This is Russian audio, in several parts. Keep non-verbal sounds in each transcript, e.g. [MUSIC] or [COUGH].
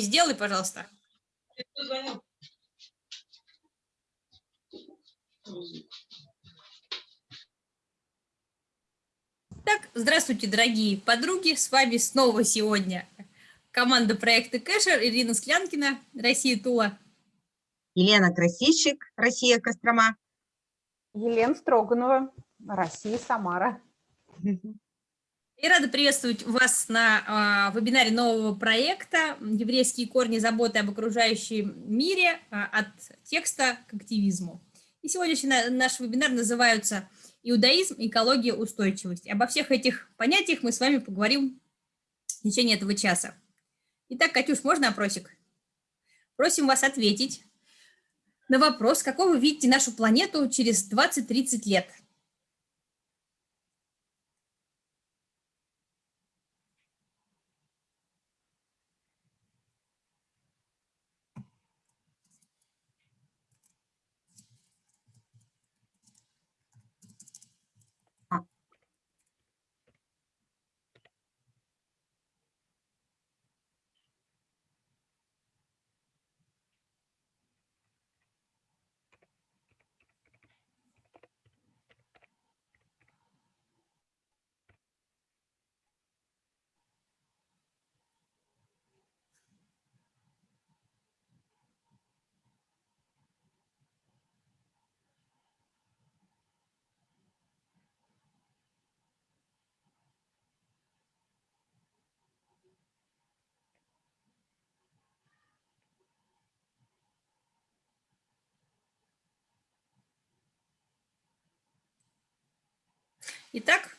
сделай, пожалуйста. Так, здравствуйте, дорогие подруги, с вами снова сегодня команда проекта Кэшер, Ирина Склянкина, Россия Тула. Елена Красильщик, Россия Кострома. Елена Строганова, Россия Самара. [LAUGHS] И рада приветствовать вас на э, вебинаре нового проекта «Еврейские корни заботы об окружающем мире. Э, от текста к активизму». И сегодняшний наш вебинар называется «Иудаизм, экология, устойчивость». Обо всех этих понятиях мы с вами поговорим в течение этого часа. Итак, Катюш, можно опросик? Просим вас ответить на вопрос, какой вы видите нашу планету через 20-30 лет – Итак,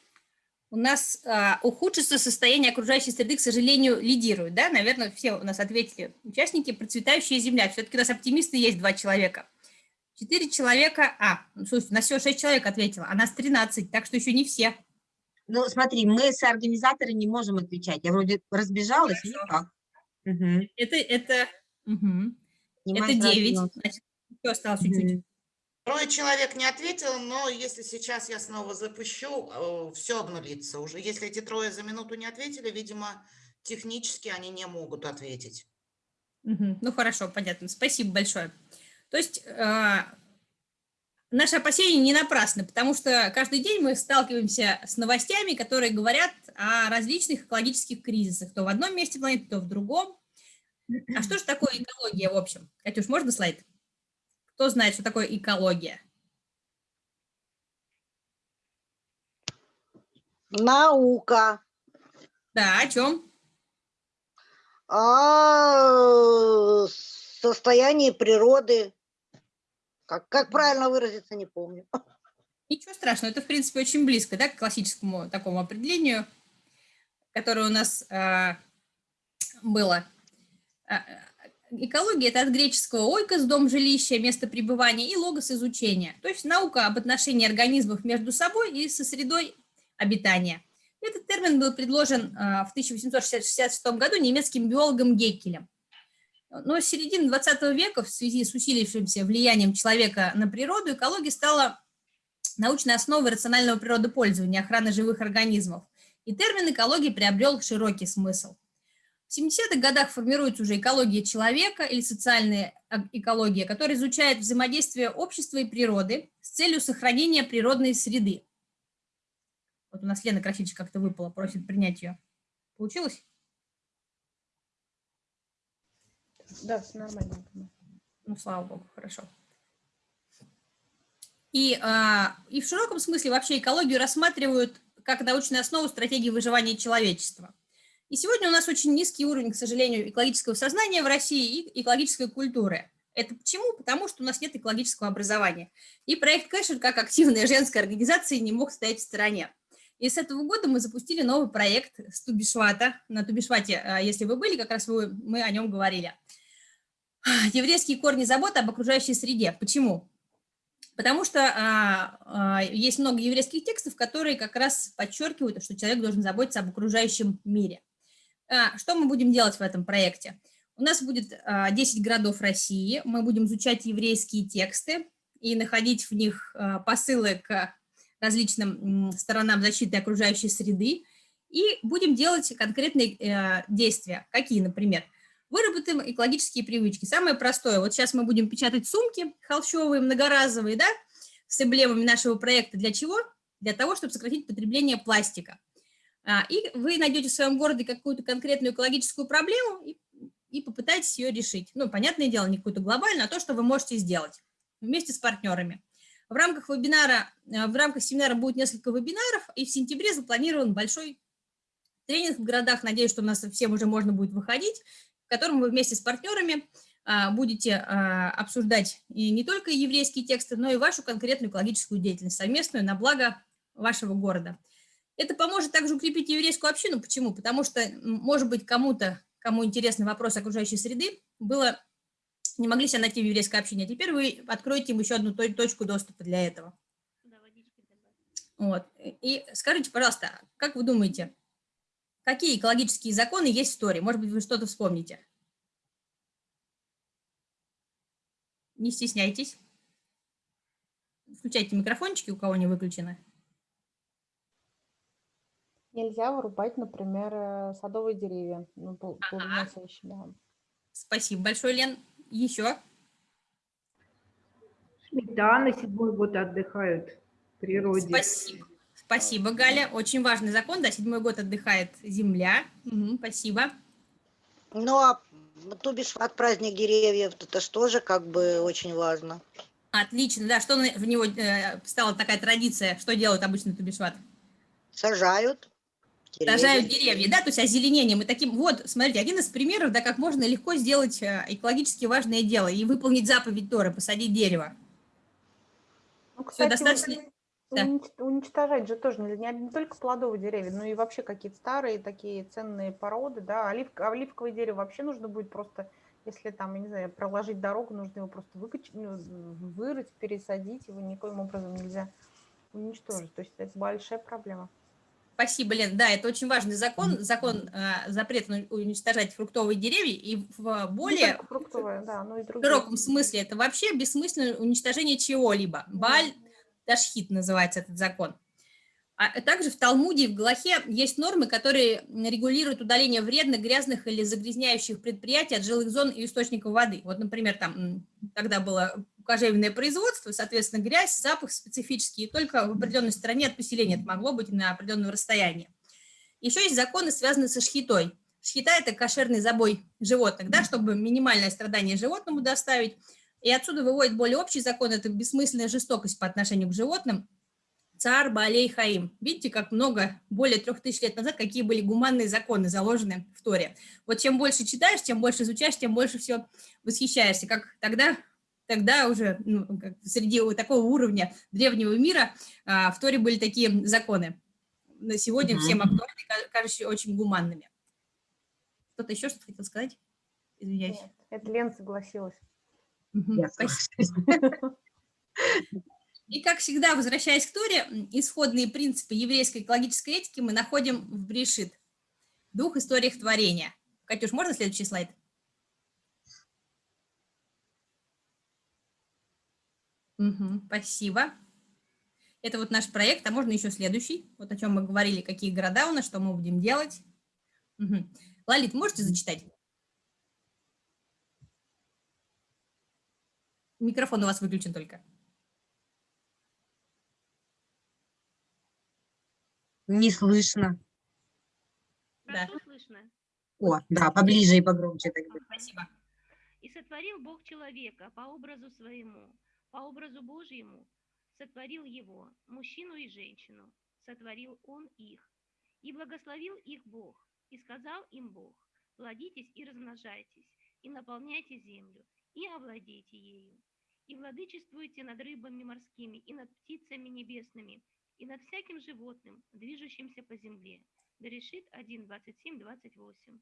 у нас а, ухудшится состояние окружающей среды, к сожалению, лидирует. Да? Наверное, все у нас ответили участники. Процветающая земля. Все-таки у нас оптимисты есть два человека. Четыре человека, а, ну, слушайте, у нас всего шесть человек ответило, а нас 13, так что еще не все. Ну, смотри, мы с организаторы не можем отвечать. Я вроде разбежалась, Хорошо. никак. Угу. Это, это, угу. это 9, значит, еще осталось чуть-чуть. Угу. Трое человек не ответил, но если сейчас я снова запущу, э, все обнулится уже. Если эти трое за минуту не ответили, видимо, технически они не могут ответить. Ну хорошо, понятно. Спасибо большое. То есть э, наши опасения не напрасны, потому что каждый день мы сталкиваемся с новостями, которые говорят о различных экологических кризисах, то в одном месте планеты, то в другом. А что же такое экология в общем? Катюш, можно слайд? Кто знает, что такое экология? Наука. Да, о чем? О состоянии природы. Как, как правильно выразиться, не помню. Ничего страшного, это, в принципе, очень близко да, к классическому такому определению, которое у нас э, было. Экология – это от греческого ойкос – дом жилища, место пребывания, и логос – изучения. То есть наука об отношении организмов между собой и со средой обитания. Этот термин был предложен а, в 1866 году немецким биологом Геккелем. Но с середины 20 века в связи с усилившимся влиянием человека на природу экология стала научной основой рационального природопользования, охраны живых организмов. И термин экологии приобрел широкий смысл. В 70-х годах формируется уже экология человека или социальная экология, которая изучает взаимодействие общества и природы с целью сохранения природной среды. Вот у нас Лена Красильчик как-то выпала, просит принять ее. Получилось? Да, все нормально. Ну, слава богу, хорошо. И, а, и в широком смысле вообще экологию рассматривают как научную основу стратегии выживания человечества. И сегодня у нас очень низкий уровень, к сожалению, экологического сознания в России и экологической культуры. Это почему? Потому что у нас нет экологического образования. И проект Кэшер, как активная женская организация, не мог стоять в стороне. И с этого года мы запустили новый проект с Тубишвата. На Тубишвате, а, если вы были, как раз вы, мы о нем говорили. Еврейские корни заботы об окружающей среде. Почему? Потому что а, а, есть много еврейских текстов, которые как раз подчеркивают, что человек должен заботиться об окружающем мире. А, что мы будем делать в этом проекте? У нас будет 10 а, городов России, мы будем изучать еврейские тексты и находить в них а, посылы к различным сторонам защиты окружающей среды, и будем делать конкретные э, действия. Какие, например? Выработаем экологические привычки. Самое простое. Вот сейчас мы будем печатать сумки холщовые, многоразовые, да, с эмблемами нашего проекта. Для чего? Для того, чтобы сократить потребление пластика. А, И вы найдете в своем городе какую-то конкретную экологическую проблему и, и попытаетесь ее решить. Ну, понятное дело, не какую-то глобальную, а то, что вы можете сделать вместе с партнерами. В рамках вебинара, э, в рамках семинара будет несколько вебинаров, и в сентябре запланирован большой тренинг в городах. Надеюсь, что у нас всем уже можно будет выходить, в котором вы вместе с партнерами а, будете а, обсуждать и не только еврейские тексты, но и вашу конкретную экологическую деятельность совместную на благо вашего города. Это поможет также укрепить еврейскую общину. Почему? Потому что, может быть, кому-то, кому интересны вопросы окружающей среды, было, не могли себя найти в еврейской общине, а теперь вы откроете им еще одну то- точку доступа для этого. Вот. И скажите, пожалуйста, как вы думаете, какие экологические законы есть в Торе? Может быть, вы что-то вспомните? Не стесняйтесь. Включайте микрофончики, у кого не выключены. Нельзя вырубать, например, э, садовые деревья. Ну, плодоносящие, да. Спасибо большое, Лен. Еще? На седьмой год отдыхают в природе. Спасибо. Спасибо, Галя. Очень важный закон. Да, седьмой год отдыхает земля. Мгм, спасибо. Ну, а Тубишват, праздник деревьев, это же тоже как бы очень важно. Отлично. Да, что в него э, стала такая традиция? Что делают обычно Тубишват? Сажают. Сажают деревья, да, то есть озеленением. И таким, вот, смотрите, один из примеров, да, как можно легко сделать э, экологически важное дело и выполнить заповедь Торы, посадить дерево. Ну, кстати, достаточно... унич- да. унич- уничтожать же тоже нельзя, не, не только плодовые деревья, но и вообще какие-то старые такие ценные породы, да, оливк, оливковое дерево вообще нужно будет просто, если там, я не знаю, проложить дорогу, нужно его просто выкач... ну, вырыть, пересадить, его никоим образом нельзя уничтожить, то есть это большая проблема. Спасибо, Лен. Да, это очень важный закон. Закон э, запрет уничтожать фруктовые деревья. И в более фруктовые, да, но и другие. широком смысле это вообще бессмысленное уничтожение чего-либо. Баль Ташхит называется этот закон. А также в Талмуде и в Галахе есть нормы, которые регулируют удаление вредных, грязных или загрязняющих предприятий от жилых зон и источников воды. Вот, например, там, м, когда было кожевенное производство, соответственно, грязь, запах специфический, и только в определенной стране от поселения это могло быть на определенном расстоянии. Еще есть законы, связанные со шхитой. Шхита – это кошерный забой животных, да, чтобы минимальное страдание животному доставить. И отсюда выводит более общий закон – это бессмысленная жестокость по отношению к животным. Цар Баалей Хаим. Видите, как много, более трех тысяч лет назад, какие были гуманные законы, заложены в Торе. Вот чем больше читаешь, тем больше изучаешь, тем больше все восхищаешься. Как тогда, тогда уже ну, как среди вот такого уровня древнего мира а, в Торе были такие законы. На сегодня всем актуальны, ка- кажущие очень гуманными. Кто-то еще что-то хотел сказать? Извиняюсь. Нет, Это Лен согласилась. Мгм, Я спасибо. [LAUGHS] И, как всегда, возвращаясь к Торе, исходные принципы еврейской экологической этики мы находим в Брешит, двух историях творения. Катюш, можно следующий слайд? Мгм, спасибо. Это вот наш проект, а можно еще следующий, вот о чем мы говорили, какие города у нас, что мы будем делать. Мгм. Лалит, можете зачитать? Микрофон у вас выключен только. Не слышно. Да. Хорошо слышно? О, да, поближе и погромче тогда. Спасибо. И сотворил Бог человека по образу своему, по образу Божьему сотворил его, мужчину и женщину, сотворил он их. И благословил их Бог, и сказал им Бог, плодитесь и размножайтесь, и наполняйте землю, и овладейте ею, и владычествуйте над рыбами морскими, и над птицами небесными, и над всяким животным, движущимся по земле. Берешит 1, 27, 28.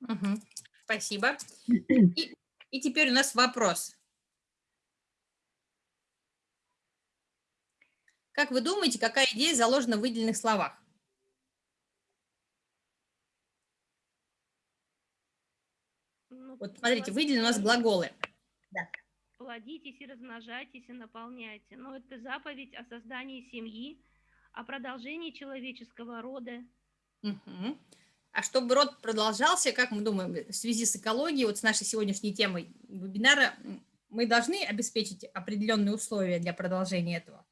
Мгм. Спасибо. [CLEARS THROAT] И, и теперь у нас вопрос. Как вы думаете, какая идея заложена в выделенных словах? Ну, Вот смотрите, выделены у нас глаголы. Плодитесь и размножайтесь и наполняйте. Но это заповедь о создании семьи, о продолжении человеческого рода. Мгм. А чтобы род продолжался, как мы думаем, в связи с экологией, вот с нашей сегодняшней темой вебинара, мы должны обеспечить определенные условия для продолжения этого?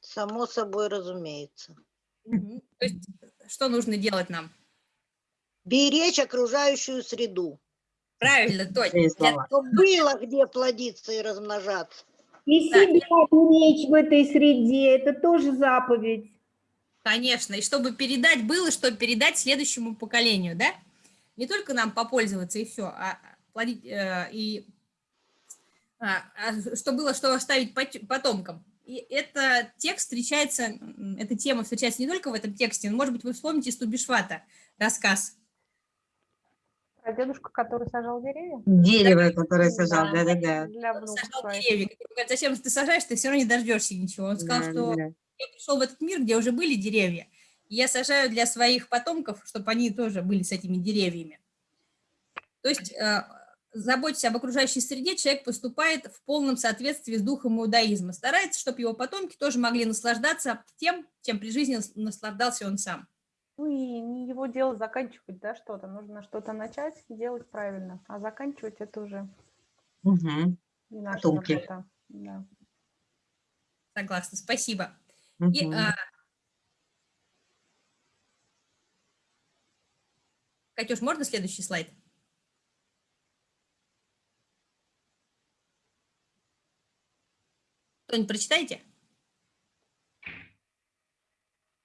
Само собой разумеется. То есть что нужно делать нам? Беречь окружающую среду. Правильно, слова. Чтобы было где плодиться и размножаться. И Да, себя беречь в этой среде, это тоже заповедь. Конечно, и чтобы передать было, чтобы передать следующему поколению, да? Не только нам попользоваться и все, а плодить, э, и а, а что было, что оставить пот- потомкам. И это текст встречается, эта тема встречается не только в этом тексте, но, может быть, вы вспомните Стубишвата рассказ. Про дедушку, который сажал деревья? Дерево, которое сажал, Да. да-да-да. Сажал деревья. зачем ты сажаешь, ты все равно не дождешься ничего. Он сказал, Да, что да. я пришел в этот мир, где уже были деревья, и я сажаю для своих потомков, чтобы они тоже были с этими деревьями. То есть, э, заботясь об окружающей среде, человек поступает в полном соответствии с духом иудаизма, старается, чтобы его потомки тоже могли наслаждаться тем, чем при жизни нас- наслаждался он сам. Ну и не его дело заканчивать, да, что-то. Нужно что-то начать и делать правильно. А заканчивать это уже Мгм, не наша Потомки. работа. Да. Согласна, спасибо. И, мгм. а, Катюш, можно следующий слайд? Кто-нибудь прочитайте?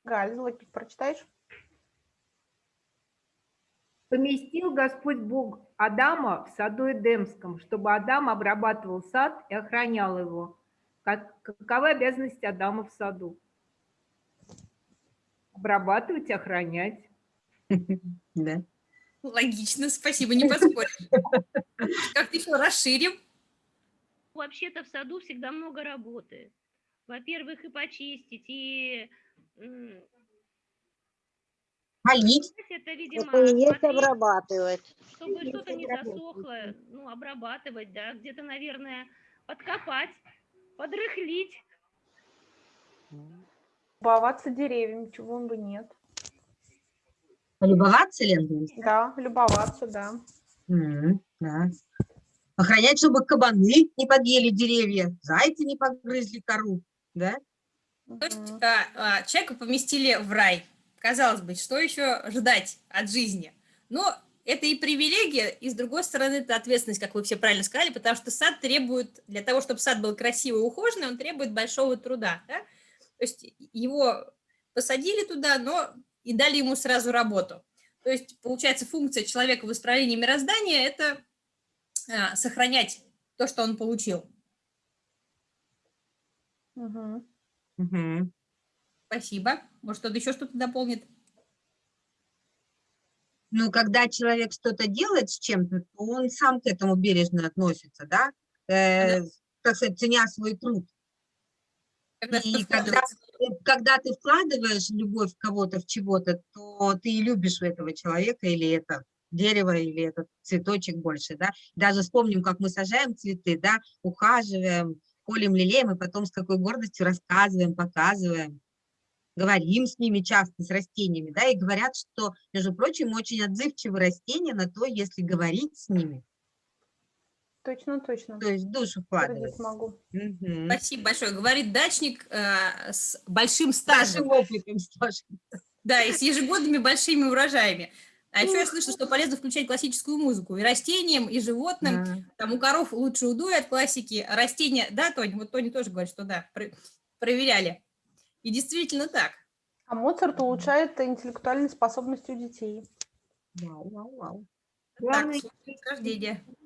Галь, Златик, прочитаешь? Поместил Господь Бог Адама в саду Эдемском, чтобы Адам обрабатывал сад и охранял его. Как, каковы обязанности Адама в саду? Обрабатывать и охранять. [LAUGHS] Да. Логично, спасибо, не поспоришь. [LAUGHS] Как-то еще расширим. Вообще-то в саду всегда много работы. Во-первых, и почистить, и Полить. это, видимо, Это и есть смотреть, обрабатывать. чтобы что-то не засохло, ну, обрабатывать, да, где-то, наверное, подкопать, подрыхлить. Любоваться деревьями, чего бы нет. Полюбоваться, Лен? Да, любоваться, да. М, да. Охранять, чтобы кабаны не подъели деревья, зайцы не погрызли кору, да? То есть а, а, человека поместили в рай. Казалось бы, что еще ждать от жизни? Но это и привилегия, и с другой стороны, это ответственность, как вы все правильно сказали, потому что сад требует, для того, чтобы сад был красивый и ухоженный, он требует большого труда. да? То есть его посадили туда, но и дали ему сразу работу. То есть, получается, функция человека в исправлении мироздания – это а, сохранять то, что он получил. Мгм. Мгм. Спасибо. Может, кто-то еще что-то дополнит? Ну, когда человек что-то делает с чем-то, то он сам к этому бережно относится, да? Э, так сказать, ценя свой труд. Когда И когда, когда ты вкладываешь любовь в кого-то, в чего-то, то ты и любишь этого человека или это дерево, или этот цветочек больше, да. Даже вспомним, как мы сажаем цветы, да, ухаживаем, полим, лелеем, и потом с какой гордостью рассказываем, показываем, говорим с ними часто, с растениями, да, и говорят, что, между прочим, очень отзывчивы растения на то, если говорить с ними, Точно, точно. то есть душу вкладывать. могу. Мгм. Спасибо большое. Говорит дачник э, с большим стажем, Большим опытом, Саша. да, и с ежегодными большими урожаями. А еще я слышу, что полезно включать классическую музыку и растениям, и животным. Да. Там у коров лучше удой от классики, а растения, да, Тоня, вот Тоня тоже говорит, что да, про- проверяли. И действительно так. А Моцарт улучшает интеллектуальные способности у детей. Вау, вау, вау. Главное, так,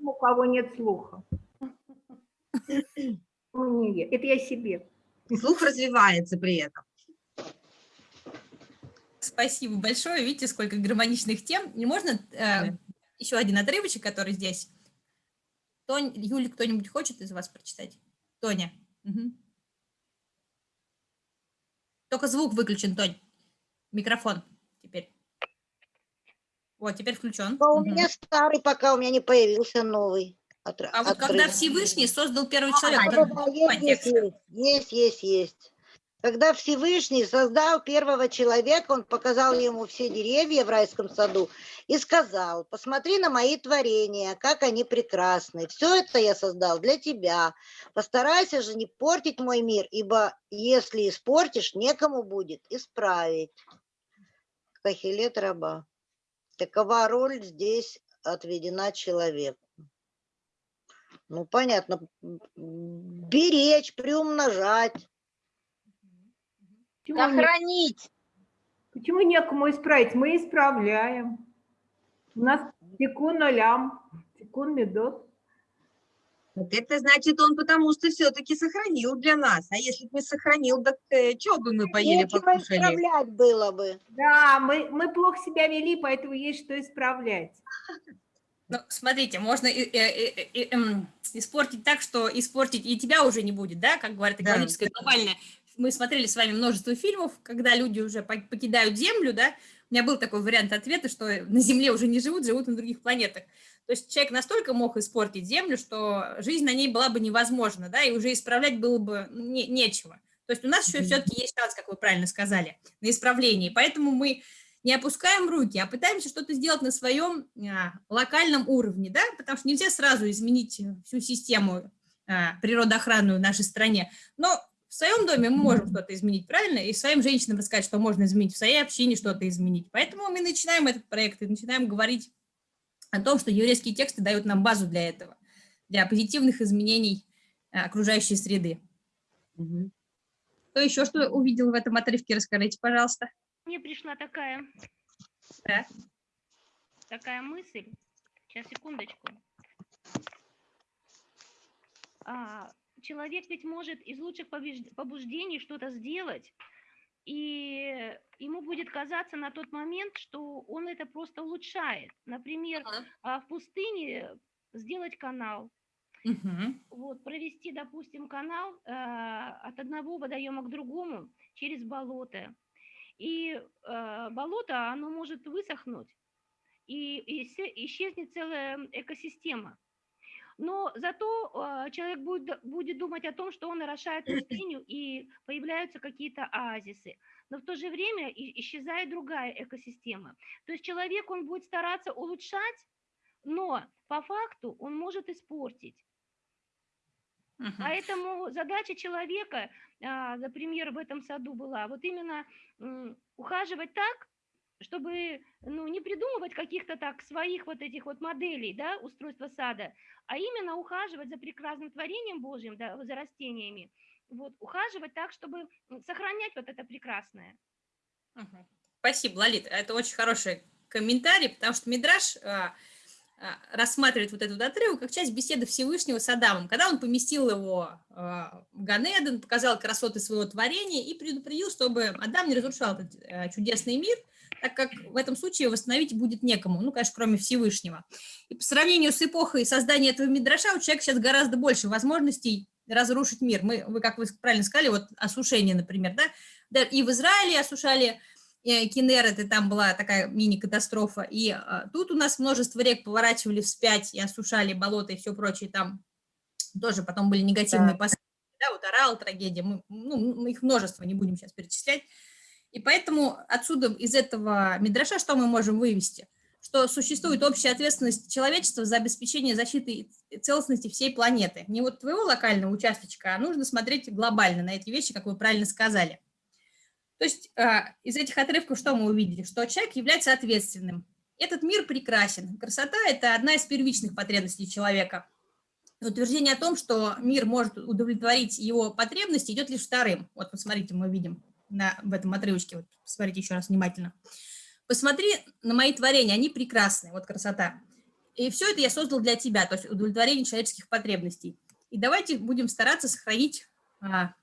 у кого нет слуха. [LAUGHS] Это я себе. Слух развивается при этом. Спасибо большое. Видите, сколько гармоничных тем. Не можно э, Да. еще один отрывочек, который здесь. Тонь, Юля, кто-нибудь хочет из вас прочитать? Тоня. Мгм. Только звук выключен, Тонь. Микрофон теперь. Вот, теперь включен. Но у Мгм. меня старый, пока у меня не появился новый. Отр- А вот когда. Всевышний создал первый человек, А, да, да, есть, есть, есть, есть. Когда Всевышний создал первого человека, он показал ему все деревья в райском саду и сказал, посмотри на мои творения, как они прекрасны. Все это я создал для тебя. Постарайся же не портить мой мир, ибо если испортишь, некому будет исправить. Кахилет раба. Такова роль здесь отведена человеку. Ну, понятно. Беречь, приумножать. Почему, не- Сохранить. почему некому исправить? Мы исправляем. У нас тикун олям, тикун медот. Вот это значит, он потому что все-таки сохранил для нас. А если бы не сохранил, так что бы мы поели, Нечего покушали? исправлять было бы. Да, мы, мы плохо себя вели, поэтому есть что исправлять. Ну, смотрите, можно и- и- и- и- эм, испортить так, что испортить и тебя уже не будет, да, как говорят Да. экологическое глобальное. Мы смотрели с вами множество фильмов, когда люди уже пок- покидают Землю, да, у меня был такой вариант ответа, что [LAUGHS] на Земле уже не живут, живут на других планетах. То есть человек настолько мог испортить Землю, что жизнь на ней была бы невозможна, да, и уже исправлять было бы не- нечего. То есть у нас еще все-таки есть шанс, как вы правильно сказали, на исправление. Поэтому мы не опускаем руки, а пытаемся что-то сделать на своем а, локальном уровне, да, потому что нельзя сразу изменить всю систему а, природоохранную в нашей стране, но в своем доме мы можем что-то изменить, правильно, и своим женщинам рассказать, что можно изменить, в своей общине что-то изменить. Поэтому мы начинаем этот проект и начинаем говорить о том, что еврейские тексты дают нам базу для этого, для позитивных изменений а, окружающей среды. Мгм. Кто еще что увидел в этом отрывке, расскажите, пожалуйста. Мне пришла такая, Да. такая мысль. Сейчас, секундочку. А, человек ведь может из лучших побуждений что-то сделать, и ему будет казаться на тот момент, что он это просто улучшает. Например, Ага. а, в пустыне сделать канал, Мгм. вот, провести, допустим, канал э, от одного водоема к другому через болото. И э, болото, оно может высохнуть, и, и исчезнет целая экосистема. Но зато э, человек будет, будет думать о том, что он орошает пустыню, и появляются какие-то оазисы. Но в то же время исчезает другая экосистема. То есть человек, он будет стараться улучшать, но по факту он может испортить. Мгм. Поэтому задача человека, а, например, в этом саду была вот именно ухаживать так, чтобы ну, не придумывать каких-то так своих вот этих вот моделей да, устройства сада, а именно ухаживать за прекрасным творением Божьим, да, за растениями, вот, ухаживать так, чтобы сохранять вот это прекрасное. Спасибо, Лолит. Это очень хороший комментарий, потому что Мидраш а, а, рассматривает вот этот отрывок как часть беседы Всевышнего с Адамом, когда он поместил его а, в Ганеден, показал красоты своего творения и предупредил, чтобы Адам не разрушал этот а, чудесный мир, так как в этом случае восстановить будет некому, ну, конечно, кроме Всевышнего. И по сравнению с эпохой создания этого Мидраша у человека сейчас гораздо больше возможностей разрушить мир. Мы, вы, как вы правильно сказали, вот осушение, например, да, да, и в Израиле осушали э, Кинерет, и там была такая мини-катастрофа, и а, тут у нас множество рек поворачивали вспять и осушали болото и все прочее, там тоже потом были негативные последствия, да, вот Орал, трагедия, мы, ну, мы их множество, не будем сейчас перечислять, и поэтому отсюда, из этого Мидраша, что мы можем вывести? Что существует общая ответственность человечества за обеспечение защиты и целостности всей планеты. Не вот твоего локального участочка, а нужно смотреть глобально на эти вещи, как вы правильно сказали. То есть а, из этих отрывков что мы увидели? Что человек является ответственным. Этот мир прекрасен. Красота – это одна из первичных потребностей человека. Утверждение о том, что мир может удовлетворить его потребности, идет лишь вторым. Вот, посмотрите, мы видим на, в этом отрывочке. Вот, посмотрите еще раз внимательно. Посмотри на мои творения, они прекрасны, вот красота. И все это я создал для тебя, то есть удовлетворение человеческих потребностей. И давайте будем стараться сохранить а,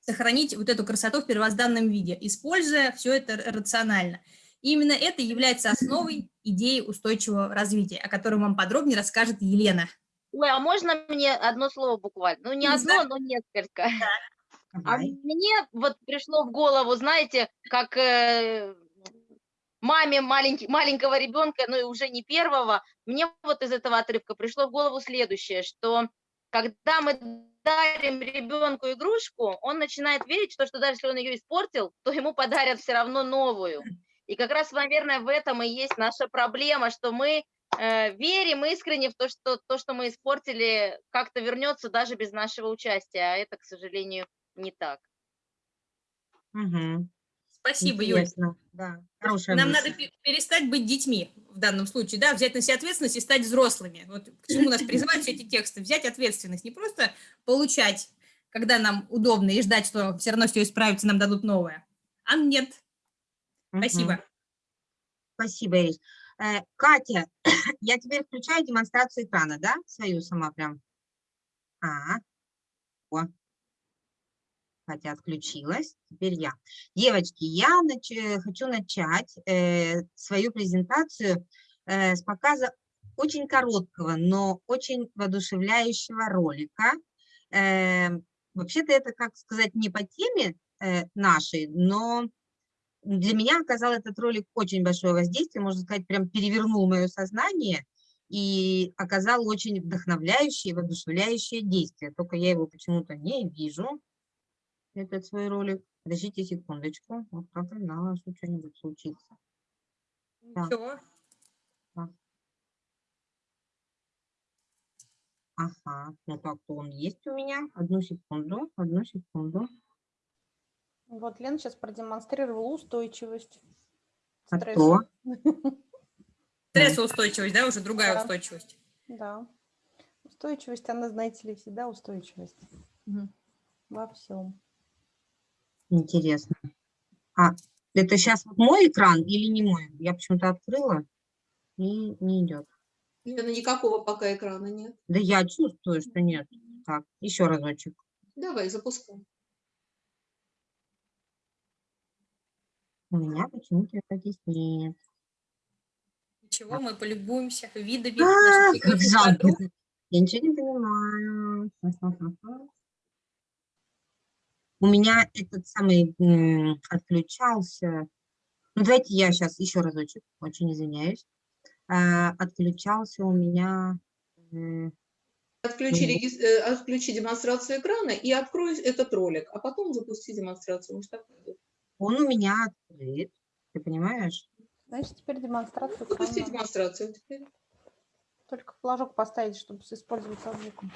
сохранить вот эту красоту в первозданном виде, используя все это рационально. И именно это является основой идеи устойчивого развития, о котором вам подробнее расскажет Елена. Ой, а можно мне одно слово буквально? Ну, не одно, но несколько. А Давай. мне вот пришло в голову, знаете, как э, маме маленький, маленького ребенка, ну и уже не первого, мне вот из этого отрывка пришло в голову следующее, что когда мы дарим ребенку игрушку, он начинает верить в то, что даже если он ее испортил, то ему подарят все равно новую. И как раз, наверное, в этом и есть наша проблема, что мы э, верим искренне в то, что то, что мы испортили, как-то вернется даже без нашего участия, а это, к сожалению, не так. Мгм. Спасибо, Юль. Интересно, Да, хорошая Нам мысль. надо пе- перестать быть детьми в данном случае, да, взять на себя ответственность и стать взрослыми. Вот к чему нас призывают все эти тексты. Взять ответственность, не просто получать, когда нам удобно, и ждать, что все равно все исправится, нам дадут новое. А нет. Спасибо. Спасибо, Ириш. Э, Катя, [COUGHS] я теперь включаю демонстрацию экрана, да? Свою сама прям. А, о. Катя отключилась, теперь я. Девочки, я нач- э, хочу начать э, свою презентацию э, с показа очень короткого, но очень воодушевляющего ролика. Э, Вообще-то это, как сказать, не по теме э, нашей, но для меня оказал этот ролик очень большое воздействие, можно сказать, прям перевернул мое сознание и оказал очень вдохновляющее, воодушевляющее действие. Только я его почему-то не вижу, этот свой ролик. Подождите секундочку, вот как-то знала, что что-нибудь случится. Так. Ничего. Ага, ну как-то он есть у меня. Одну секунду, одну секунду. Вот Лена сейчас продемонстрировала устойчивость. А Стрессу. то? [LAUGHS] Стрессоустойчивость, да, уже другая Да. устойчивость. Да. Устойчивость, она, знаете ли, всегда устойчивость. Мгм. Во всем. Интересно. А, это сейчас мой экран или не мой? Я почему-то открыла и не идет. Лена, никакого пока экрана нет. Да я чувствую, что нет. Так, еще разочек. Давай, запускай. У меня почему-то это здесь нет. Ничего, мы полюбуемся видами А, как жалко. Я ничего не понимаю. У меня этот самый отключался. Ну, давайте я сейчас еще разочек, очень извиняюсь. А, Отключался у меня. Отключи, Мгм. регис- э, отключи демонстрацию экрана и открой этот ролик, а потом запусти демонстрацию. Может, так. Он у меня открыт. Ты понимаешь? Значит, теперь демонстрацию Запусти экрана. демонстрацию теперь. Только флажок поставить, чтобы использовать со звуком.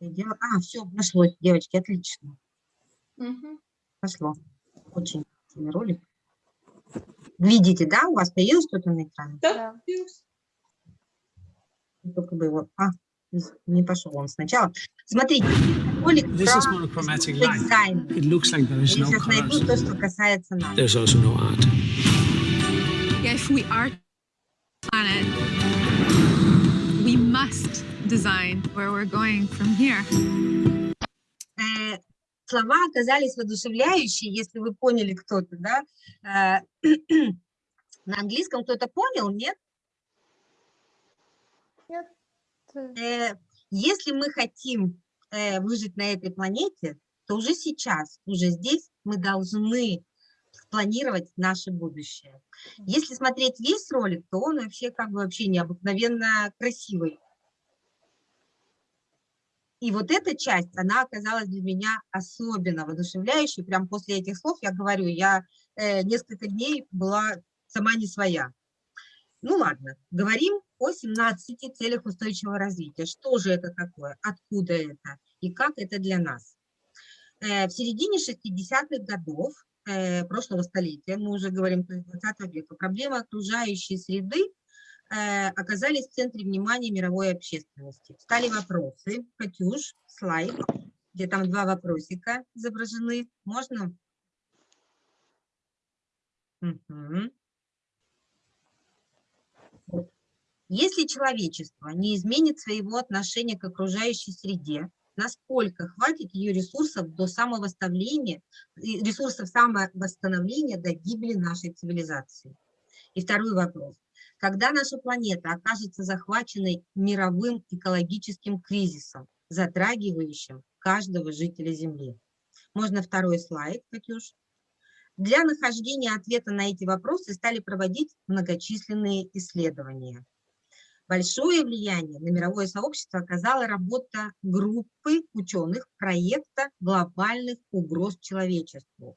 Я А, все, нашлось, девочки, отлично. Мгм. Пошло. Очень красивый ролик. Видите, да, у вас появилось что-то на экране? Да. Только бы его... А, не пошел он сначала. Смотрите, ролик This is про monochromatic light. дизайн. It looks like there is Я no сейчас найду colors. то, что касается нас. There's also no art. If we are planet, we must design where we're going from here. Э, слова оказались воодушевляющие, если вы поняли кто-то, да? Э, [CLEARS THROAT] на английском кто-то понял, нет? Нет. э, если мы хотим выжить на этой планете, то уже сейчас, уже здесь мы должны планировать наше будущее. Если смотреть весь ролик, то он вообще как бы вообще необыкновенно красивый. И вот эта часть, она оказалась для меня особенно воодушевляющей. Прям после этих слов я говорю, я э, несколько дней была сама не своя. Ну ладно, говорим о 17 целях устойчивого развития. Что же это такое? Откуда это? И как это для нас? Э, В середине 60-х годов э, прошлого столетия, мы уже говорим то есть 20 века, проблемы окружающей среды оказались в центре внимания мировой общественности. Стали вопросы. Катюш, слайд, где там два вопросика изображены. Можно? Вот. Если человечество не изменит своего отношения к окружающей среде, насколько хватит ее ресурсов до самовосстановления, ресурсов самовосстановления до гибели нашей цивилизации? И второй вопрос. Когда наша планета окажется захваченной мировым экологическим кризисом, затрагивающим каждого жителя Земли? Можно второй слайд, Катюш? Для нахождения ответа на эти вопросы стали проводить многочисленные исследования. Большое влияние на мировое сообщество оказала работа группы ученых проекта глобальных угроз человечеству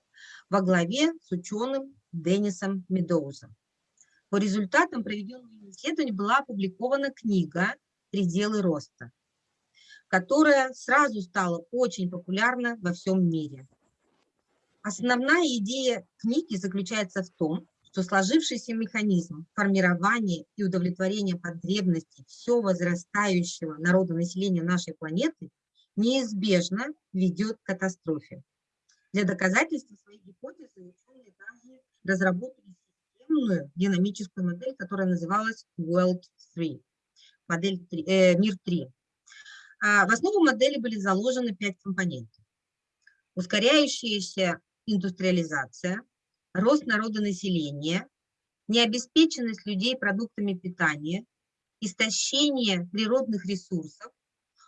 во главе с ученым Деннисом Медоузом. По результатам проведенного исследования была опубликована книга «Пределы роста», которая сразу стала очень популярна во всем мире. Основная идея книги заключается в том, что сложившийся механизм формирования и удовлетворения потребностей все возрастающего народонаселения нашей планеты неизбежно ведет к катастрофе. Для доказательства своей гипотезы ученые даже разработали системную динамическую модель, которая называлась World 3, модель 3, э, Мир 3. А в основу модели были заложены пять компонентов. Ускоряющаяся индустриализация, рост народонаселения, необеспеченность людей продуктами питания, истощение природных ресурсов,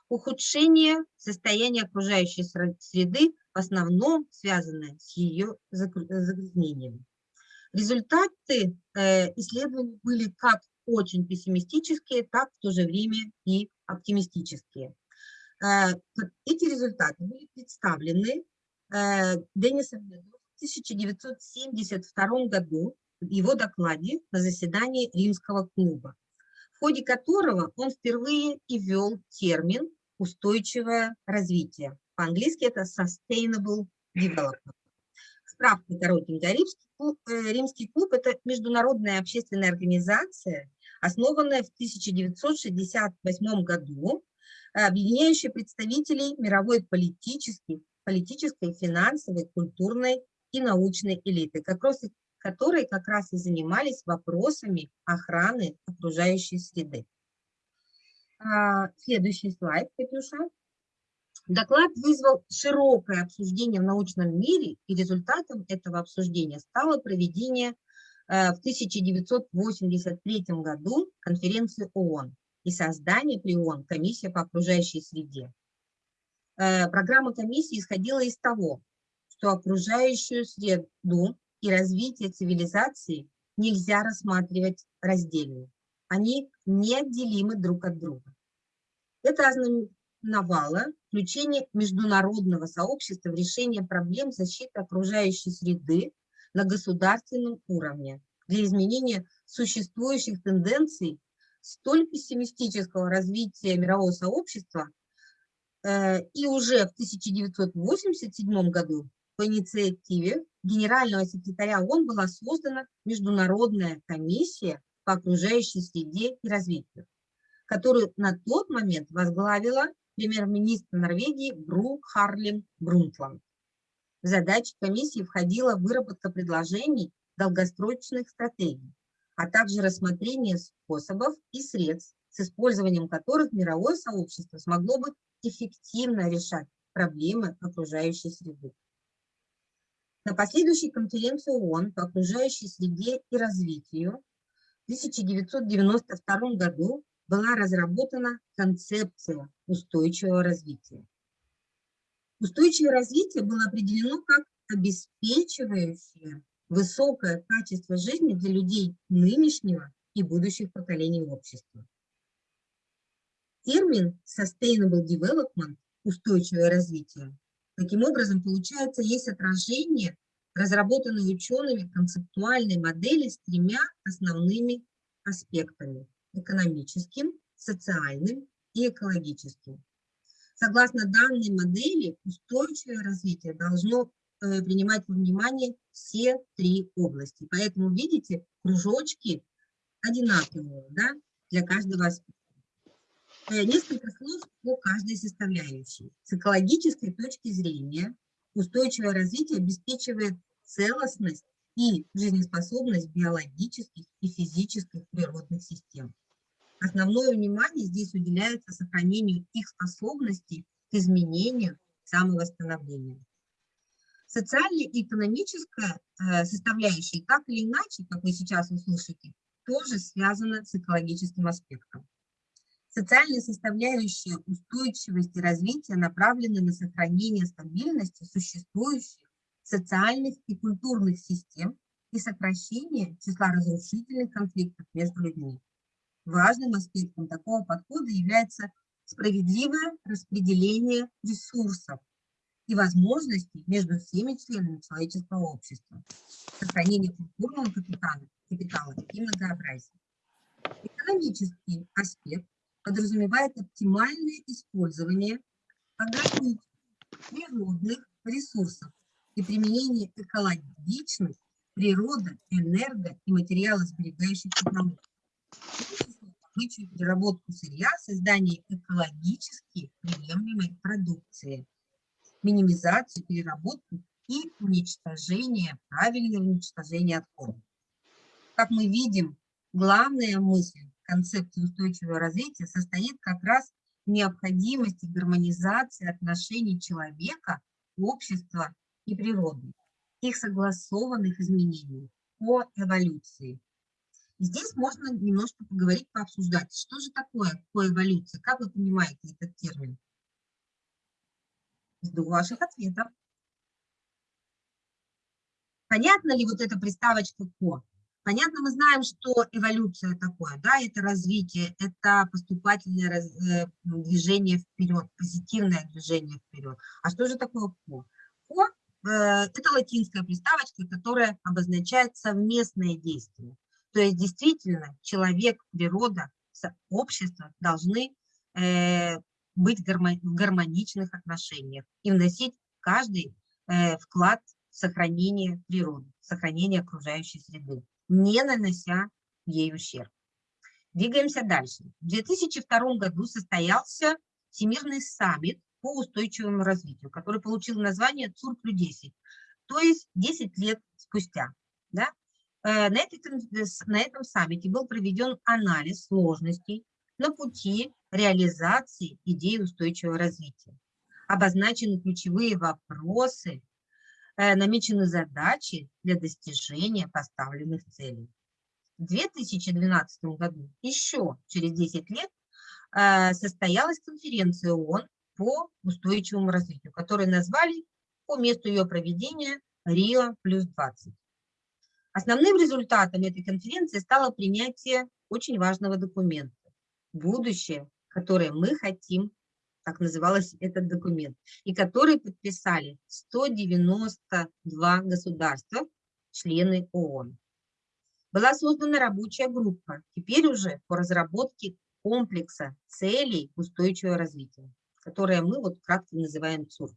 ухудшение состояния окружающей среды, в основном связанное с ее загрязнением. Результаты э, исследований были как очень пессимистические, так в то же время и оптимистические. Э, эти результаты были представлены э, Деннисом в 1972 году в его докладе на заседании Римского клуба, в ходе которого он впервые и ввел термин «устойчивое развитие». По-английски это «sustainable development». Справка коротенькая. Римский клуб, э, Римский клуб – это международная общественная организация, основанная в 1968 году, объединяющая представителей мировой политической, политической, финансовой, культурной и научной элиты, которые как раз и занимались вопросами охраны окружающей среды. А, следующий слайд, Катюша. Доклад вызвал широкое обсуждение в научном мире, и результатом этого обсуждения стало проведение э, в 1983 году конференции ООН и создание при ООН комиссии по окружающей среде. Э, программа комиссии исходила из того, что окружающую среду и развитие цивилизации нельзя рассматривать раздельно. Они неотделимы друг от друга. Это ознаменовало включение международного сообщества в решение проблем защиты окружающей среды на государственном уровне для изменения существующих тенденций столь пессимистического развития мирового сообщества, э, и уже в 1987 году по инициативе генерального секретаря ООН была создана Международная комиссия по окружающей среде и развитию, которую на тот момент возглавила премьер-министр Норвегии Бру Харлин Брунтланд. В задачи комиссии входила выработка предложений долгосрочных стратегий, а также рассмотрение способов и средств, с использованием которых мировое сообщество смогло бы эффективно решать проблемы окружающей среды. На последующей конференции ООН по окружающей среде и развитию в 1992 году была разработана концепция устойчивого развития. Устойчивое развитие было определено как обеспечивающее высокое качество жизни для людей нынешнего и будущих поколений общества. Термин Sustainable Development – устойчивое развитие Таким образом, получается, есть отражение разработанной учеными концептуальной модели с тремя основными аспектами – экономическим, социальным и экологическим. Согласно данной модели, устойчивое развитие должно э, принимать во внимание все три области. Поэтому, видите, кружочки одинаковые да, для каждого аспекта. Э, несколько слов по каждой составляющей. С экологической точки зрения устойчивое развитие обеспечивает целостность и жизнеспособность биологических и физических природных систем. Основное внимание здесь уделяется сохранению их способностей к изменению, самовосстановлению. Социальная и экономическая э, составляющая, так или иначе, как вы сейчас услышите, тоже связана с экологическим аспектом. Социальная составляющая устойчивости развития направлена на сохранение стабильности существующих социальных и культурных систем и сокращение числа разрушительных конфликтов между людьми. важным аспектом такого подхода является справедливое распределение ресурсов и возможностей между всеми членами человеческого общества, сохранение культурного капитала, капитала и многообразия. Экономический аспект подразумевает оптимальное использование ограниченных природных ресурсов и применение экологичных, природа, энерго и материалосберегающих технологий. Переработку сырья, создание экологически приемлемой продукции, минимизацию, переработку и уничтожение, правильное уничтожение отходов. Как мы видим, главная мысль концепции устойчивого развития состоит как раз в необходимости гармонизации отношений человека, общества и природы, их согласованных изменений по эволюции. И здесь можно немножко поговорить, пообсуждать, что же такое коэволюция, как вы понимаете этот термин? Жду ваших ответов. Понятно ли вот эта приставочка «ко»? Понятно, мы знаем, что эволюция такое, да, это развитие, это поступательное э, движение вперед, позитивное движение вперед. А что же такое «ко»? «Ко» это латинская приставочка, которая обозначает совместное действие. То есть действительно человек, природа, общество должны э, быть в гармоничных отношениях и вносить каждый э, вклад в сохранение природы, сохранение окружающей среды, не нанося ей ущерб. Двигаемся дальше. В 2002 году состоялся Всемирный саммит по устойчивому развитию, который получил название ЦУР-10, то есть 10 лет спустя. Да? Э, на, этом, на этом саммите был проведен анализ сложностей на пути реализации идеи устойчивого развития. Обозначены ключевые вопросы, э, намечены задачи для достижения поставленных целей. В 2012 году, еще через 10 лет, э, состоялась конференция ООН по устойчивому развитию, которую назвали по месту ее проведения Рио плюс 20. Основным результатом этой конференции стало принятие очень важного документа «Будущее, которое мы хотим», так назывался этот документ, и который подписали 192 государства, члены ООН. Была создана рабочая группа, теперь уже по разработке комплекса целей устойчивого развития, которое мы вот кратко называем ЦУР.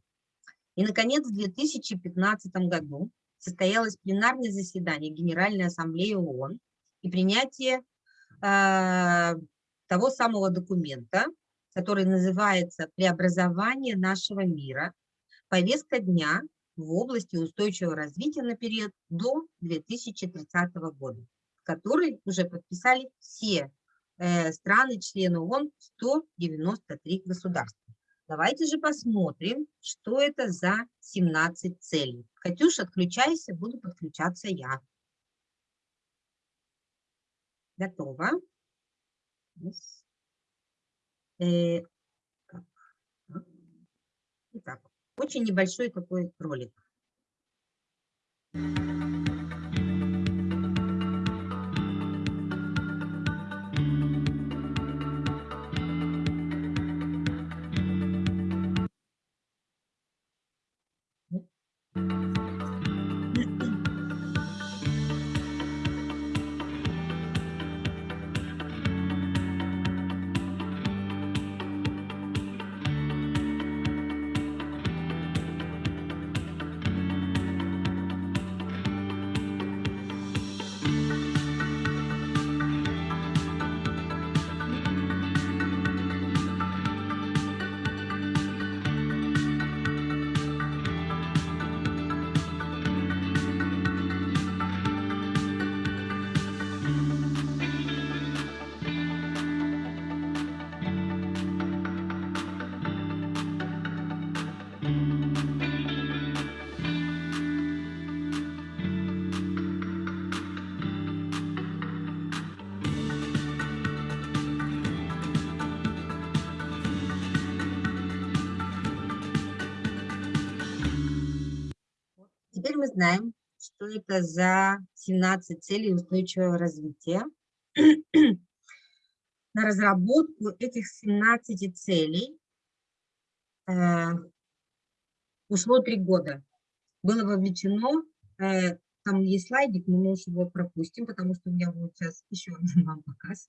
И, наконец, в 2015 году состоялось пленарное заседание Генеральной Ассамблеи ООН и принятие э, того самого документа, который называется «Преобразование нашего мира. Повестка дня в области устойчивого развития на период до 2030 года», который уже подписали все э, страны-члены ООН, 193 государства. Давайте же посмотрим, что это за 17 целей. Катюш, отключайся, буду подключаться я. Готово. Э, Итак, очень небольшой такой ролик. Теперь мы знаем, что это за 17 целей устойчивого развития. на разработку этих 17 целей э, ушло три года. Было вовлечено, э, там есть слайдик, но мы уж его пропустим, потому что у меня будет сейчас еще один [LAUGHS] вам показ.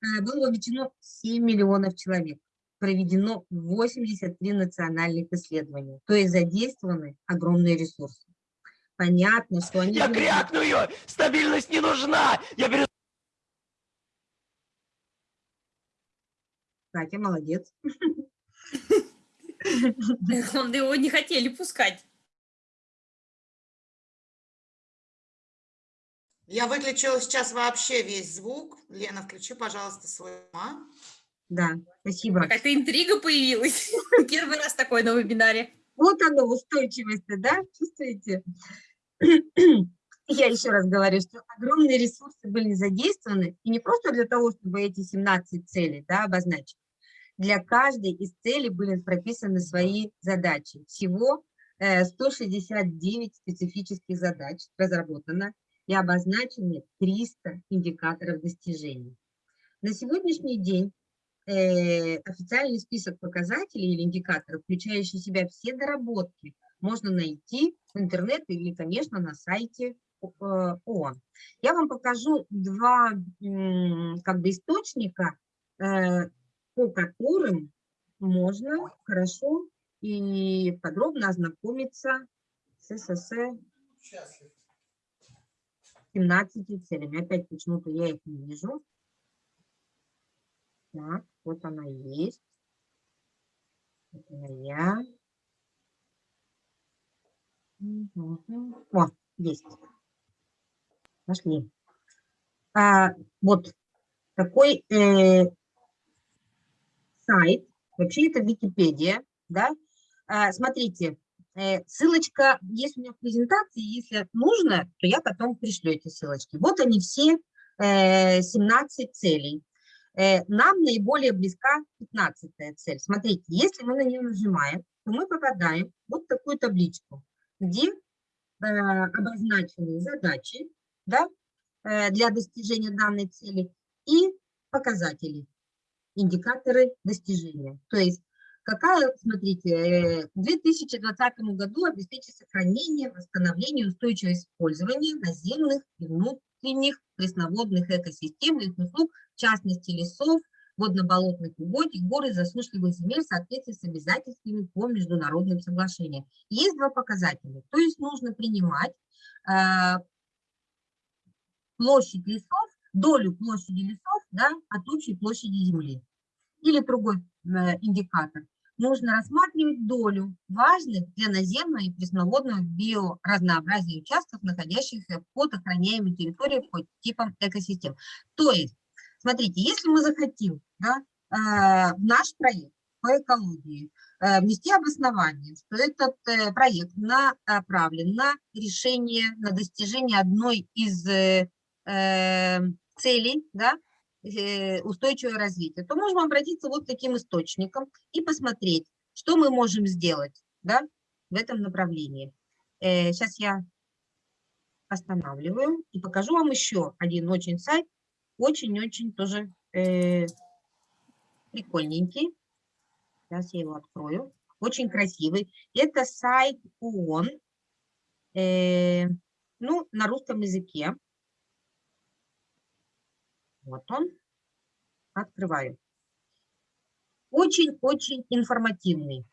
Э, было вовлечено 7 миллионов человек. Проведено 83 национальных исследования. То есть задействованы огромные ресурсы. Понятно, что они... Я были- крякную! Стабильность не нужна! Я беру... Катя, молодец. Он его не хотели пускать. Я выключила сейчас вообще весь звук. Лена, включи, пожалуйста, свой а? Да, спасибо. Какая-то интрига появилась. [LAUGHS] Первый раз такой на вебинаре. Вот оно, устойчивость, да, чувствуете? [CLEARS THROAT] Я еще раз говорю, что огромные ресурсы были задействованы, и не просто для того, чтобы эти 17 целей да, обозначить. Для каждой из целей были прописаны свои задачи. Всего э, 169 специфических задач разработано и обозначены 300 индикаторов достижений. На сегодняшний день э, официальный список показателей или индикаторов, включающий в себя все доработки, можно найти в интернете или, конечно, на сайте э, ООН. Я вам покажу два как бы источника, э, по которым можно хорошо и подробно ознакомиться с СССР 17 целями. Опять почему-то я их не вижу. Так, вот она есть. Она я. О, есть. Нашли. А, вот такой э, сайт. Вообще это Википедия, да. А, смотрите, э, ссылочка есть у меня в презентации. Если нужно, то я потом пришлю эти ссылочки. Вот они все э, 17 целей. Э, нам наиболее близка 15 цель. Смотрите, если мы на нее нажимаем, то мы попадаем вот в такую табличку, где э, обозначены задачи да, э, для достижения данной цели и показатели, индикаторы достижения. То есть какая, смотрите, э, в 2020 году обеспечить сохранение, восстановление, устойчивое использование наземных и внутренних пресноводных экосистемных услуг, в частности лесов, водно-болотных угодий, гор и засушливых земель в соответствии с обязательствами по международным соглашениям. Есть два показателя. То есть нужно принимать э, площадь лесов, долю площади лесов да, от общей площади земли. Или другой э, индикатор. Нужно рассматривать долю важных для наземного и пресноводного биоразнообразия участков, находящихся под охраняемой территорией по типам экосистем. То есть, смотрите, если мы захотим да, э, наш проект по экологии э, внести обоснование, что этот э, проект направлен на решение, на достижение одной из целей, да, устойчивое развитие, то можем обратиться вот к таким источникам и посмотреть, что мы можем сделать да, в этом направлении. Сейчас я останавливаю и покажу вам еще один очень сайт, очень-очень тоже э, прикольненький. Сейчас я его открою. Очень красивый. Это сайт ООН, э, ну, на русском языке. Вот он. Открываю. Очень-очень информативный.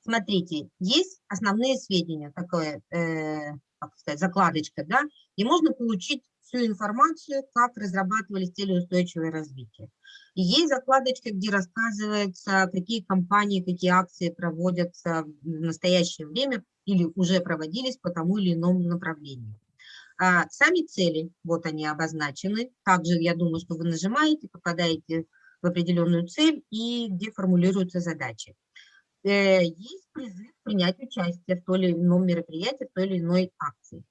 Смотрите, есть основные сведения, такое, э, сказать, закладочка, да, и можно получить всю информацию, как разрабатывались цели устойчивого развития. Есть закладочка, где рассказывается, какие компании, какие акции проводятся в настоящее время или уже проводились по тому или иному направлению. А сами цели, вот они обозначены. Также, я думаю, что вы нажимаете, попадаете в определенную цель и где формулируются задачи. Э, Есть призыв принять участие в той или ином мероприятии, в той или иной акции.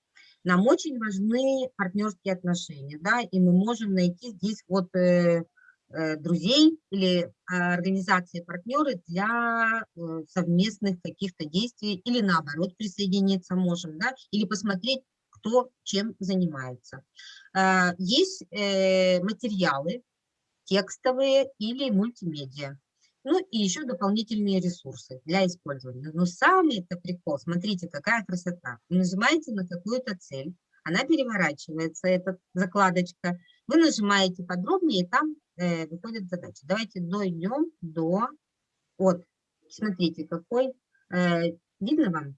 Нам очень важны партнерские отношения, да, и мы можем найти здесь вот э, э, друзей или организации-партнеры для э, совместных каких-то действий или наоборот присоединиться можем, да, или посмотреть, кто чем занимается. А, Есть материалы, текстовые или мультимедиа. Ну и еще дополнительные ресурсы для использования. Но самый это прикол, смотрите, какая красота. Вы нажимаете на какую-то цель, она переворачивается, эта закладочка. Вы нажимаете подробнее, и там э, выходит задача. Давайте дойдем до... Вот, смотрите, какой... Э, видно вам?